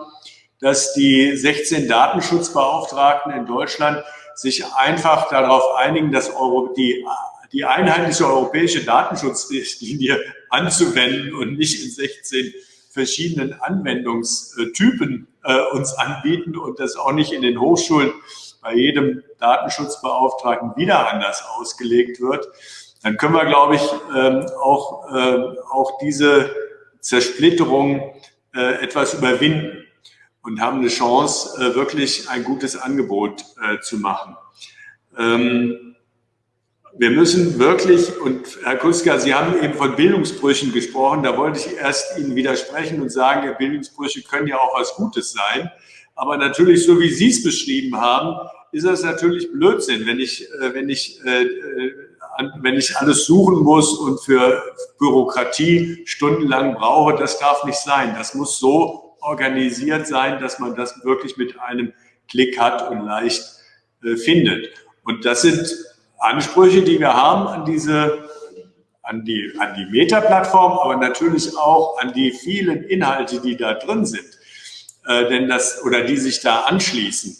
dass die 16 Datenschutzbeauftragten in Deutschland sich einfach darauf einigen, dass Euro, die, die einheitliche europäische Datenschutzrichtlinie anzuwenden und nicht in 16 verschiedenen Anwendungstypen äh, uns anbieten und das auch nicht in den Hochschulen bei jedem Datenschutzbeauftragten wieder anders ausgelegt wird, dann können wir, glaube ich, ähm, auch, äh, auch diese Zersplitterung äh, etwas überwinden und haben eine Chance, äh, wirklich ein gutes Angebot zu machen. Ähm, wir müssen wirklich, und Herr Kuska, Sie haben eben von Bildungsbrüchen gesprochen, da wollte ich erst Ihnen widersprechen und sagen, Bildungsbrüche können ja auch was Gutes sein. Aber natürlich, so wie Sie es beschrieben haben, ist das natürlich Blödsinn, wenn ich, wenn ich wenn ich alles suchen muss und für Bürokratie stundenlang brauche, das darf nicht sein. Das muss so organisiert sein, dass man das wirklich mit einem Klick hat und leicht äh, findet. Und das sind Ansprüche, die wir haben an diese, an die, an die Meta-Plattform, aber natürlich auch an die vielen Inhalte, die da drin sind, äh, denn das, oder die sich da anschließen.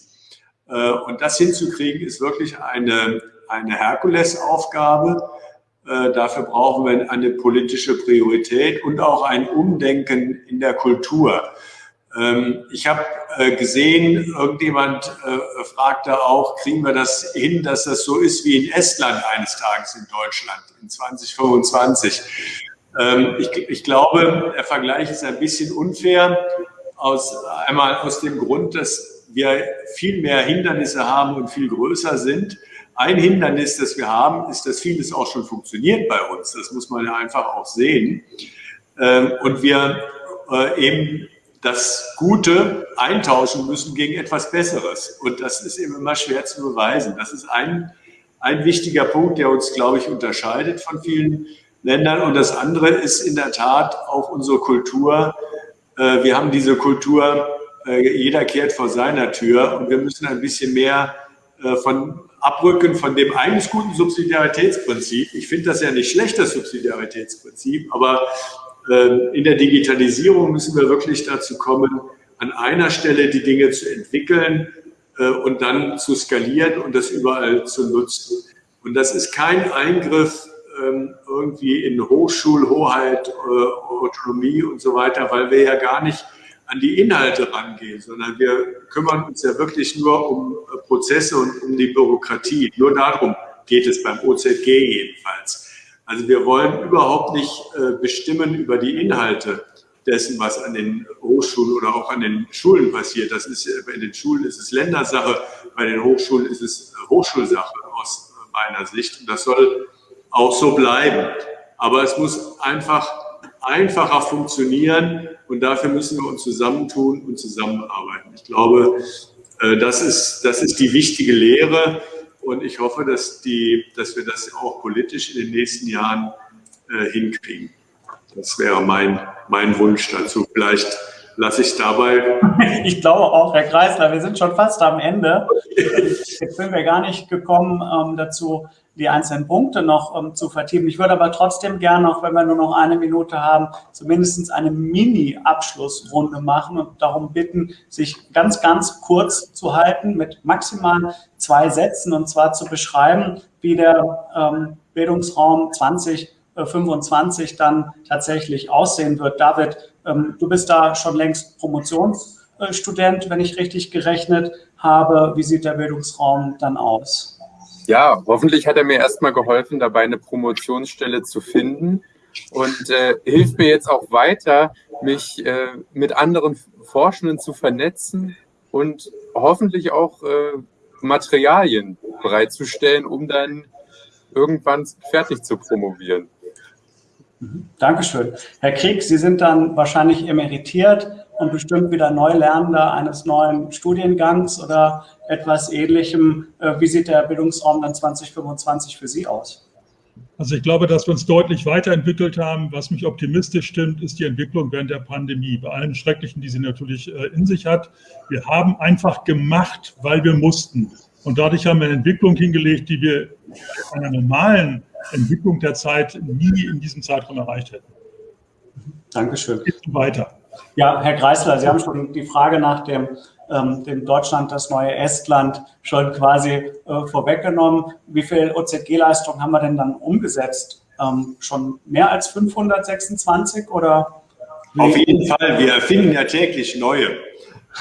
Äh, und das hinzukriegen, ist wirklich eine, eine Herkulesaufgabe. Äh, dafür brauchen wir eine politische Priorität und auch ein Umdenken in der Kultur. Ähm, ich habe äh, gesehen, irgendjemand äh, fragte auch, kriegen wir das hin, dass das so ist wie in Estland eines Tages in Deutschland in 2025. Ähm, ich, ich glaube, der Vergleich ist ein bisschen unfair, aus, einmal aus dem Grund, dass wir viel mehr Hindernisse haben und viel größer sind. Ein Hindernis, das wir haben, ist, dass vieles auch schon funktioniert bei uns. Das muss man ja einfach auch sehen. Ähm, und wir äh, eben das Gute eintauschen müssen gegen etwas Besseres. Und das ist eben immer schwer zu beweisen. Das ist ein, ein wichtiger Punkt, der uns, glaube ich, unterscheidet von vielen Ländern. Und das andere ist in der Tat auch unsere Kultur. Äh, wir haben diese Kultur, äh, jeder kehrt vor seiner Tür und wir müssen ein bisschen mehr von abrücken von dem eigentlich guten Subsidiaritätsprinzip. Ich finde das ja nicht schlecht, das Subsidiaritätsprinzip, aber äh, in der Digitalisierung müssen wir wirklich dazu kommen, an einer Stelle die Dinge zu entwickeln äh, und dann zu skalieren und das überall zu nutzen. Und das ist kein Eingriff ähm, irgendwie in Hochschulhoheit, äh, Autonomie und so weiter, weil wir ja gar nicht an die Inhalte rangehen, sondern wir kümmern uns ja wirklich nur um äh, Prozesse und um die Bürokratie. Nur darum geht es beim OZG jedenfalls. Also wir wollen überhaupt nicht äh, bestimmen über die Inhalte dessen, was an den Hochschulen oder auch an den Schulen passiert. Das ist in den Schulen ist es Ländersache, bei den Hochschulen ist es äh, Hochschulsache aus meiner Sicht. Und das soll auch so bleiben. Aber es muss einfach einfacher funktionieren und dafür müssen wir uns zusammentun und zusammenarbeiten. Ich glaube, äh, das ist, das ist die wichtige Lehre und ich hoffe, dass, die, dass wir das auch politisch in den nächsten Jahren äh, hinkriegen. Das wäre mein, mein Wunsch dazu. Vielleicht lasse ich dabei. (laughs)
Ich glaube auch, Herr Kreisler, wir sind schon fast am Ende. Jetzt sind wir gar nicht gekommen ähm, dazu, die einzelnen Punkte noch ähm, zu vertiefen. Ich würde aber trotzdem gerne, auch wenn wir nur noch eine Minute haben, zumindest eine Mini-Abschlussrunde machen und darum bitten, sich ganz, ganz kurz zu halten mit maximal zwei Sätzen und zwar zu beschreiben, wie der ähm, Bildungsraum 20 2025 dann tatsächlich aussehen wird. David, ähm, du bist da schon längst Promotionsstudent, wenn ich richtig gerechnet habe. Wie sieht der Bildungsraum dann aus?
Ja, hoffentlich hat er mir erstmal geholfen, dabei eine Promotionsstelle zu finden und äh, hilft mir jetzt auch weiter, mich äh, mit anderen Forschenden zu vernetzen und hoffentlich auch äh, Materialien bereitzustellen, um dann irgendwann fertig zu promovieren.
Mhm. Dankeschön. Herr Krieg, Sie sind dann wahrscheinlich emeritiert und bestimmt wieder Neulernender eines neuen Studiengangs oder etwas Ähnlichem. Äh, wie sieht der Bildungsraum dann 2025 für Sie aus?
Also ich glaube, dass wir uns deutlich weiterentwickelt haben. Was mich optimistisch stimmt, ist die Entwicklung während der Pandemie. Bei allen Schrecklichen, die sie natürlich äh, in sich hat. Wir haben einfach gemacht, weil wir mussten. Und dadurch haben wir eine Entwicklung hingelegt, die wir in einer normalen Entwicklung der Zeit nie in diesem Zeitraum erreicht hätten.
Dankeschön.
Geht weiter.
Ja, Herr Greisler, Sie haben schon die Frage nach dem, ähm, dem Deutschland, das neue Estland, schon quasi äh, vorweggenommen. Wie viel OZG-Leistung haben wir denn dann umgesetzt? Ähm, schon mehr als 526 oder?
Auf jeden Fall, wir erfinden ja täglich neue.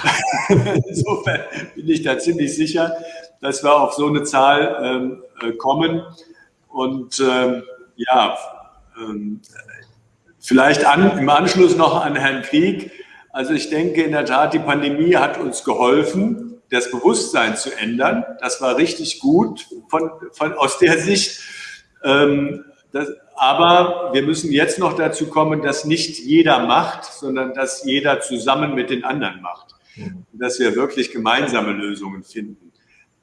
(laughs) Insofern bin ich da ziemlich sicher, dass wir auf so eine Zahl ähm, äh, kommen. Und ähm, ja, ähm, vielleicht an, im Anschluss noch an Herrn Krieg. Also ich denke in der Tat, die Pandemie hat uns geholfen, das Bewusstsein zu ändern. Das war richtig gut von, von, aus der Sicht. Ähm, das, aber wir müssen jetzt noch dazu kommen, dass nicht jeder macht, sondern dass jeder zusammen mit den anderen macht. Mhm. Dass wir wirklich gemeinsame Lösungen finden.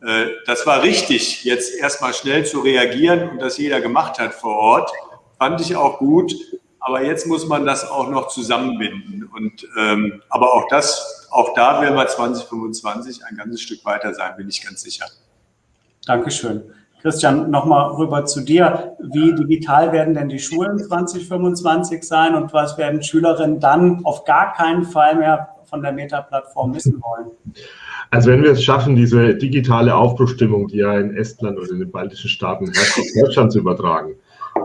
Äh, das war richtig, jetzt erstmal schnell zu reagieren und das jeder gemacht hat vor Ort. Fand ich auch gut. Aber jetzt muss man das auch noch zusammenbinden. Und, ähm, aber auch das, auch da werden wir 2025 ein ganzes Stück weiter sein, bin ich ganz sicher.
Dankeschön. Christian, nochmal rüber zu dir. Wie digital werden denn die Schulen 2025 sein und was werden Schülerinnen dann auf gar keinen Fall mehr von der Meta-Plattform missen wollen?
Also wenn wir es schaffen, diese digitale Aufbruchstimmung, die ja in Estland oder in den baltischen Staaten herrscht, auf Deutschland zu übertragen,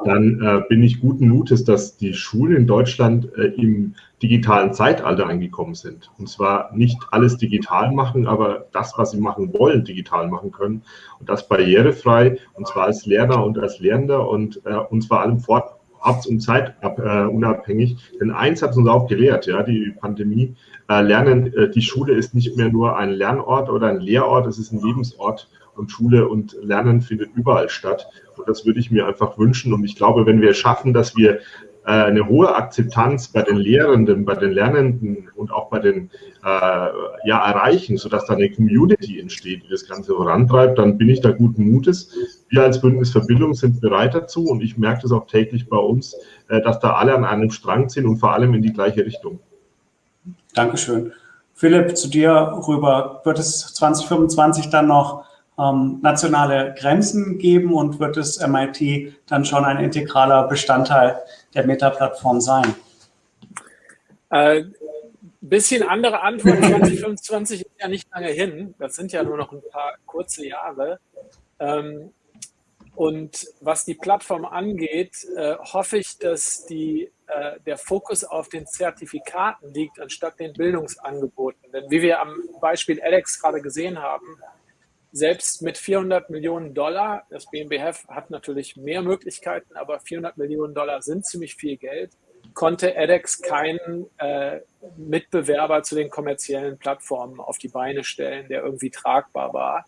dann äh, bin ich guten Mutes, dass die Schulen in Deutschland äh, im digitalen Zeitalter angekommen sind. Und zwar nicht alles digital machen, aber das, was sie machen wollen, digital machen können. Und das barrierefrei, und zwar als Lerner und als Lehrender und, äh, und vor allem fort, orts- und zeitunabhängig. Denn eins hat uns auch gelehrt, ja, die Pandemie. Äh, Lernen, äh, die Schule ist nicht mehr nur ein Lernort oder ein Lehrort, es ist ein Lebensort und Schule und Lernen findet überall statt. Und das würde ich mir einfach wünschen. Und ich glaube, wenn wir schaffen, dass wir eine hohe Akzeptanz bei den Lehrenden, bei den Lernenden und auch bei den äh, ja, erreichen, sodass da eine Community entsteht, die das Ganze vorantreibt, dann bin ich da guten Mutes. Wir als Bündnis für Bildung sind bereit dazu und ich merke das auch täglich bei uns, äh, dass da alle an einem Strang ziehen und vor allem in die gleiche Richtung.
Dankeschön. Philipp, zu dir rüber. Wird es 2025 dann noch ähm, nationale Grenzen geben und wird das MIT dann schon ein integraler Bestandteil der Meta-Plattform sein?
Äh, bisschen andere Antwort. 2025 ist ja nicht lange hin. Das sind ja nur noch ein paar kurze Jahre. Ähm, und was die Plattform angeht, äh, hoffe ich, dass die, äh, der Fokus auf den Zertifikaten liegt, anstatt den Bildungsangeboten. Denn wie wir am Beispiel Alex gerade gesehen haben, selbst mit 400 Millionen Dollar, das BMBF hat natürlich mehr Möglichkeiten, aber 400 Millionen Dollar sind ziemlich viel Geld, konnte edX keinen äh, Mitbewerber zu den kommerziellen Plattformen auf die Beine stellen, der irgendwie tragbar war.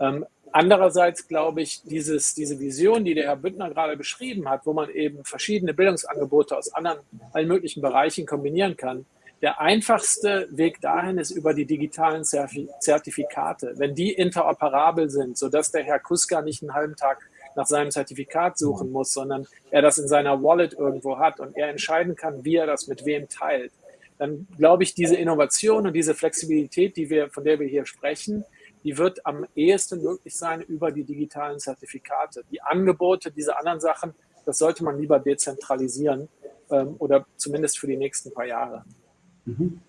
Ähm, andererseits glaube ich, dieses, diese Vision, die der Herr Büttner gerade beschrieben hat, wo man eben verschiedene Bildungsangebote aus anderen, allen möglichen Bereichen kombinieren kann, der einfachste Weg dahin ist über die digitalen Zertifikate. Wenn die interoperabel sind, sodass der Herr Kuska nicht einen halben Tag nach seinem Zertifikat suchen muss, sondern er das in seiner Wallet irgendwo hat und er entscheiden kann, wie er das mit wem teilt, dann glaube ich, diese Innovation und diese Flexibilität, die wir, von der wir hier sprechen, die wird am ehesten möglich sein über die digitalen Zertifikate. Die Angebote, diese anderen Sachen, das sollte man lieber dezentralisieren ähm, oder zumindest für die nächsten paar Jahre.
Mhm.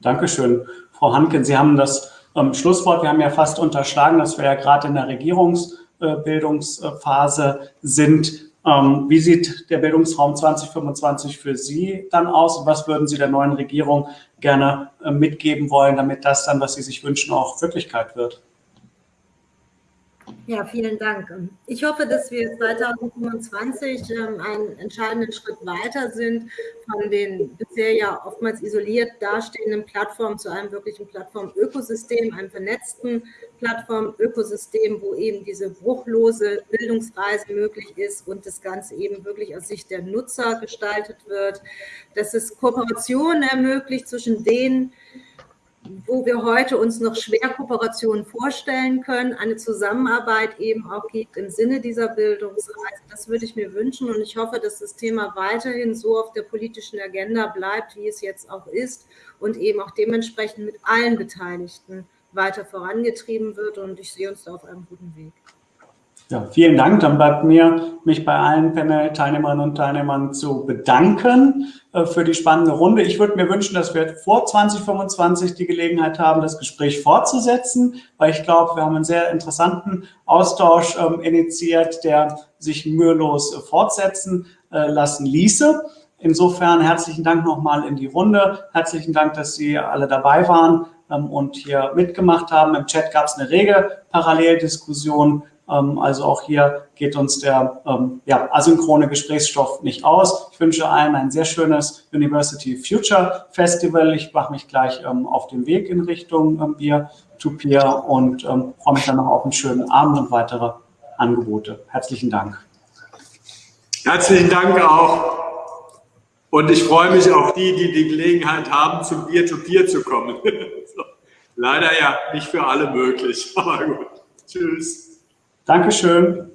Dankeschön. Frau Hanken, Sie haben das ähm, Schlusswort. Wir haben ja fast unterschlagen, dass wir ja gerade in der Regierungsbildungsphase äh, sind. Ähm, wie sieht der Bildungsraum 2025 für Sie dann aus und was würden Sie der neuen Regierung gerne äh, mitgeben wollen, damit das dann, was Sie sich wünschen, auch Wirklichkeit wird?
Ja, vielen Dank. Ich hoffe, dass wir 2025 ähm, einen entscheidenden Schritt weiter sind von den bisher ja oftmals isoliert dastehenden Plattformen zu einem wirklichen Plattformökosystem, einem vernetzten Plattformökosystem, wo eben diese bruchlose Bildungsreise möglich ist und das Ganze eben wirklich aus Sicht der Nutzer gestaltet wird, dass es Kooperationen ermöglicht zwischen denen, wo wir heute uns noch schwer Kooperationen vorstellen können, eine Zusammenarbeit eben auch gibt im Sinne dieser Bildungsreise. Das würde ich mir wünschen und ich hoffe, dass das Thema weiterhin so auf der politischen Agenda bleibt, wie es jetzt auch ist und eben auch dementsprechend mit allen Beteiligten weiter vorangetrieben wird und ich sehe uns da auf einem guten Weg.
Ja, vielen Dank. Dann bleibt mir, mich bei allen Panel-Teilnehmerinnen und Teilnehmern zu bedanken äh, für die spannende Runde. Ich würde mir wünschen, dass wir vor 2025 die Gelegenheit haben, das Gespräch fortzusetzen, weil ich glaube, wir haben einen sehr interessanten Austausch ähm, initiiert, der sich mühelos äh, fortsetzen äh, lassen ließe. Insofern herzlichen Dank nochmal in die Runde. Herzlichen Dank, dass Sie alle dabei waren ähm, und hier mitgemacht haben. Im Chat gab es eine rege Paralleldiskussion. Ähm, also auch hier geht uns der ähm, ja, asynchrone Gesprächsstoff nicht aus. Ich wünsche allen ein sehr schönes University Future Festival. Ich mache mich gleich ähm, auf den Weg in Richtung ähm, Peer und freue mich dann noch auf einen schönen Abend und weitere Angebote. Herzlichen Dank.
Herzlichen Dank auch. Und ich freue mich auf die, die die Gelegenheit haben, zum Peer-to-Peer -Peer zu kommen. (laughs) Leider ja nicht für alle möglich, (laughs) aber gut. Tschüss.
Dankeschön.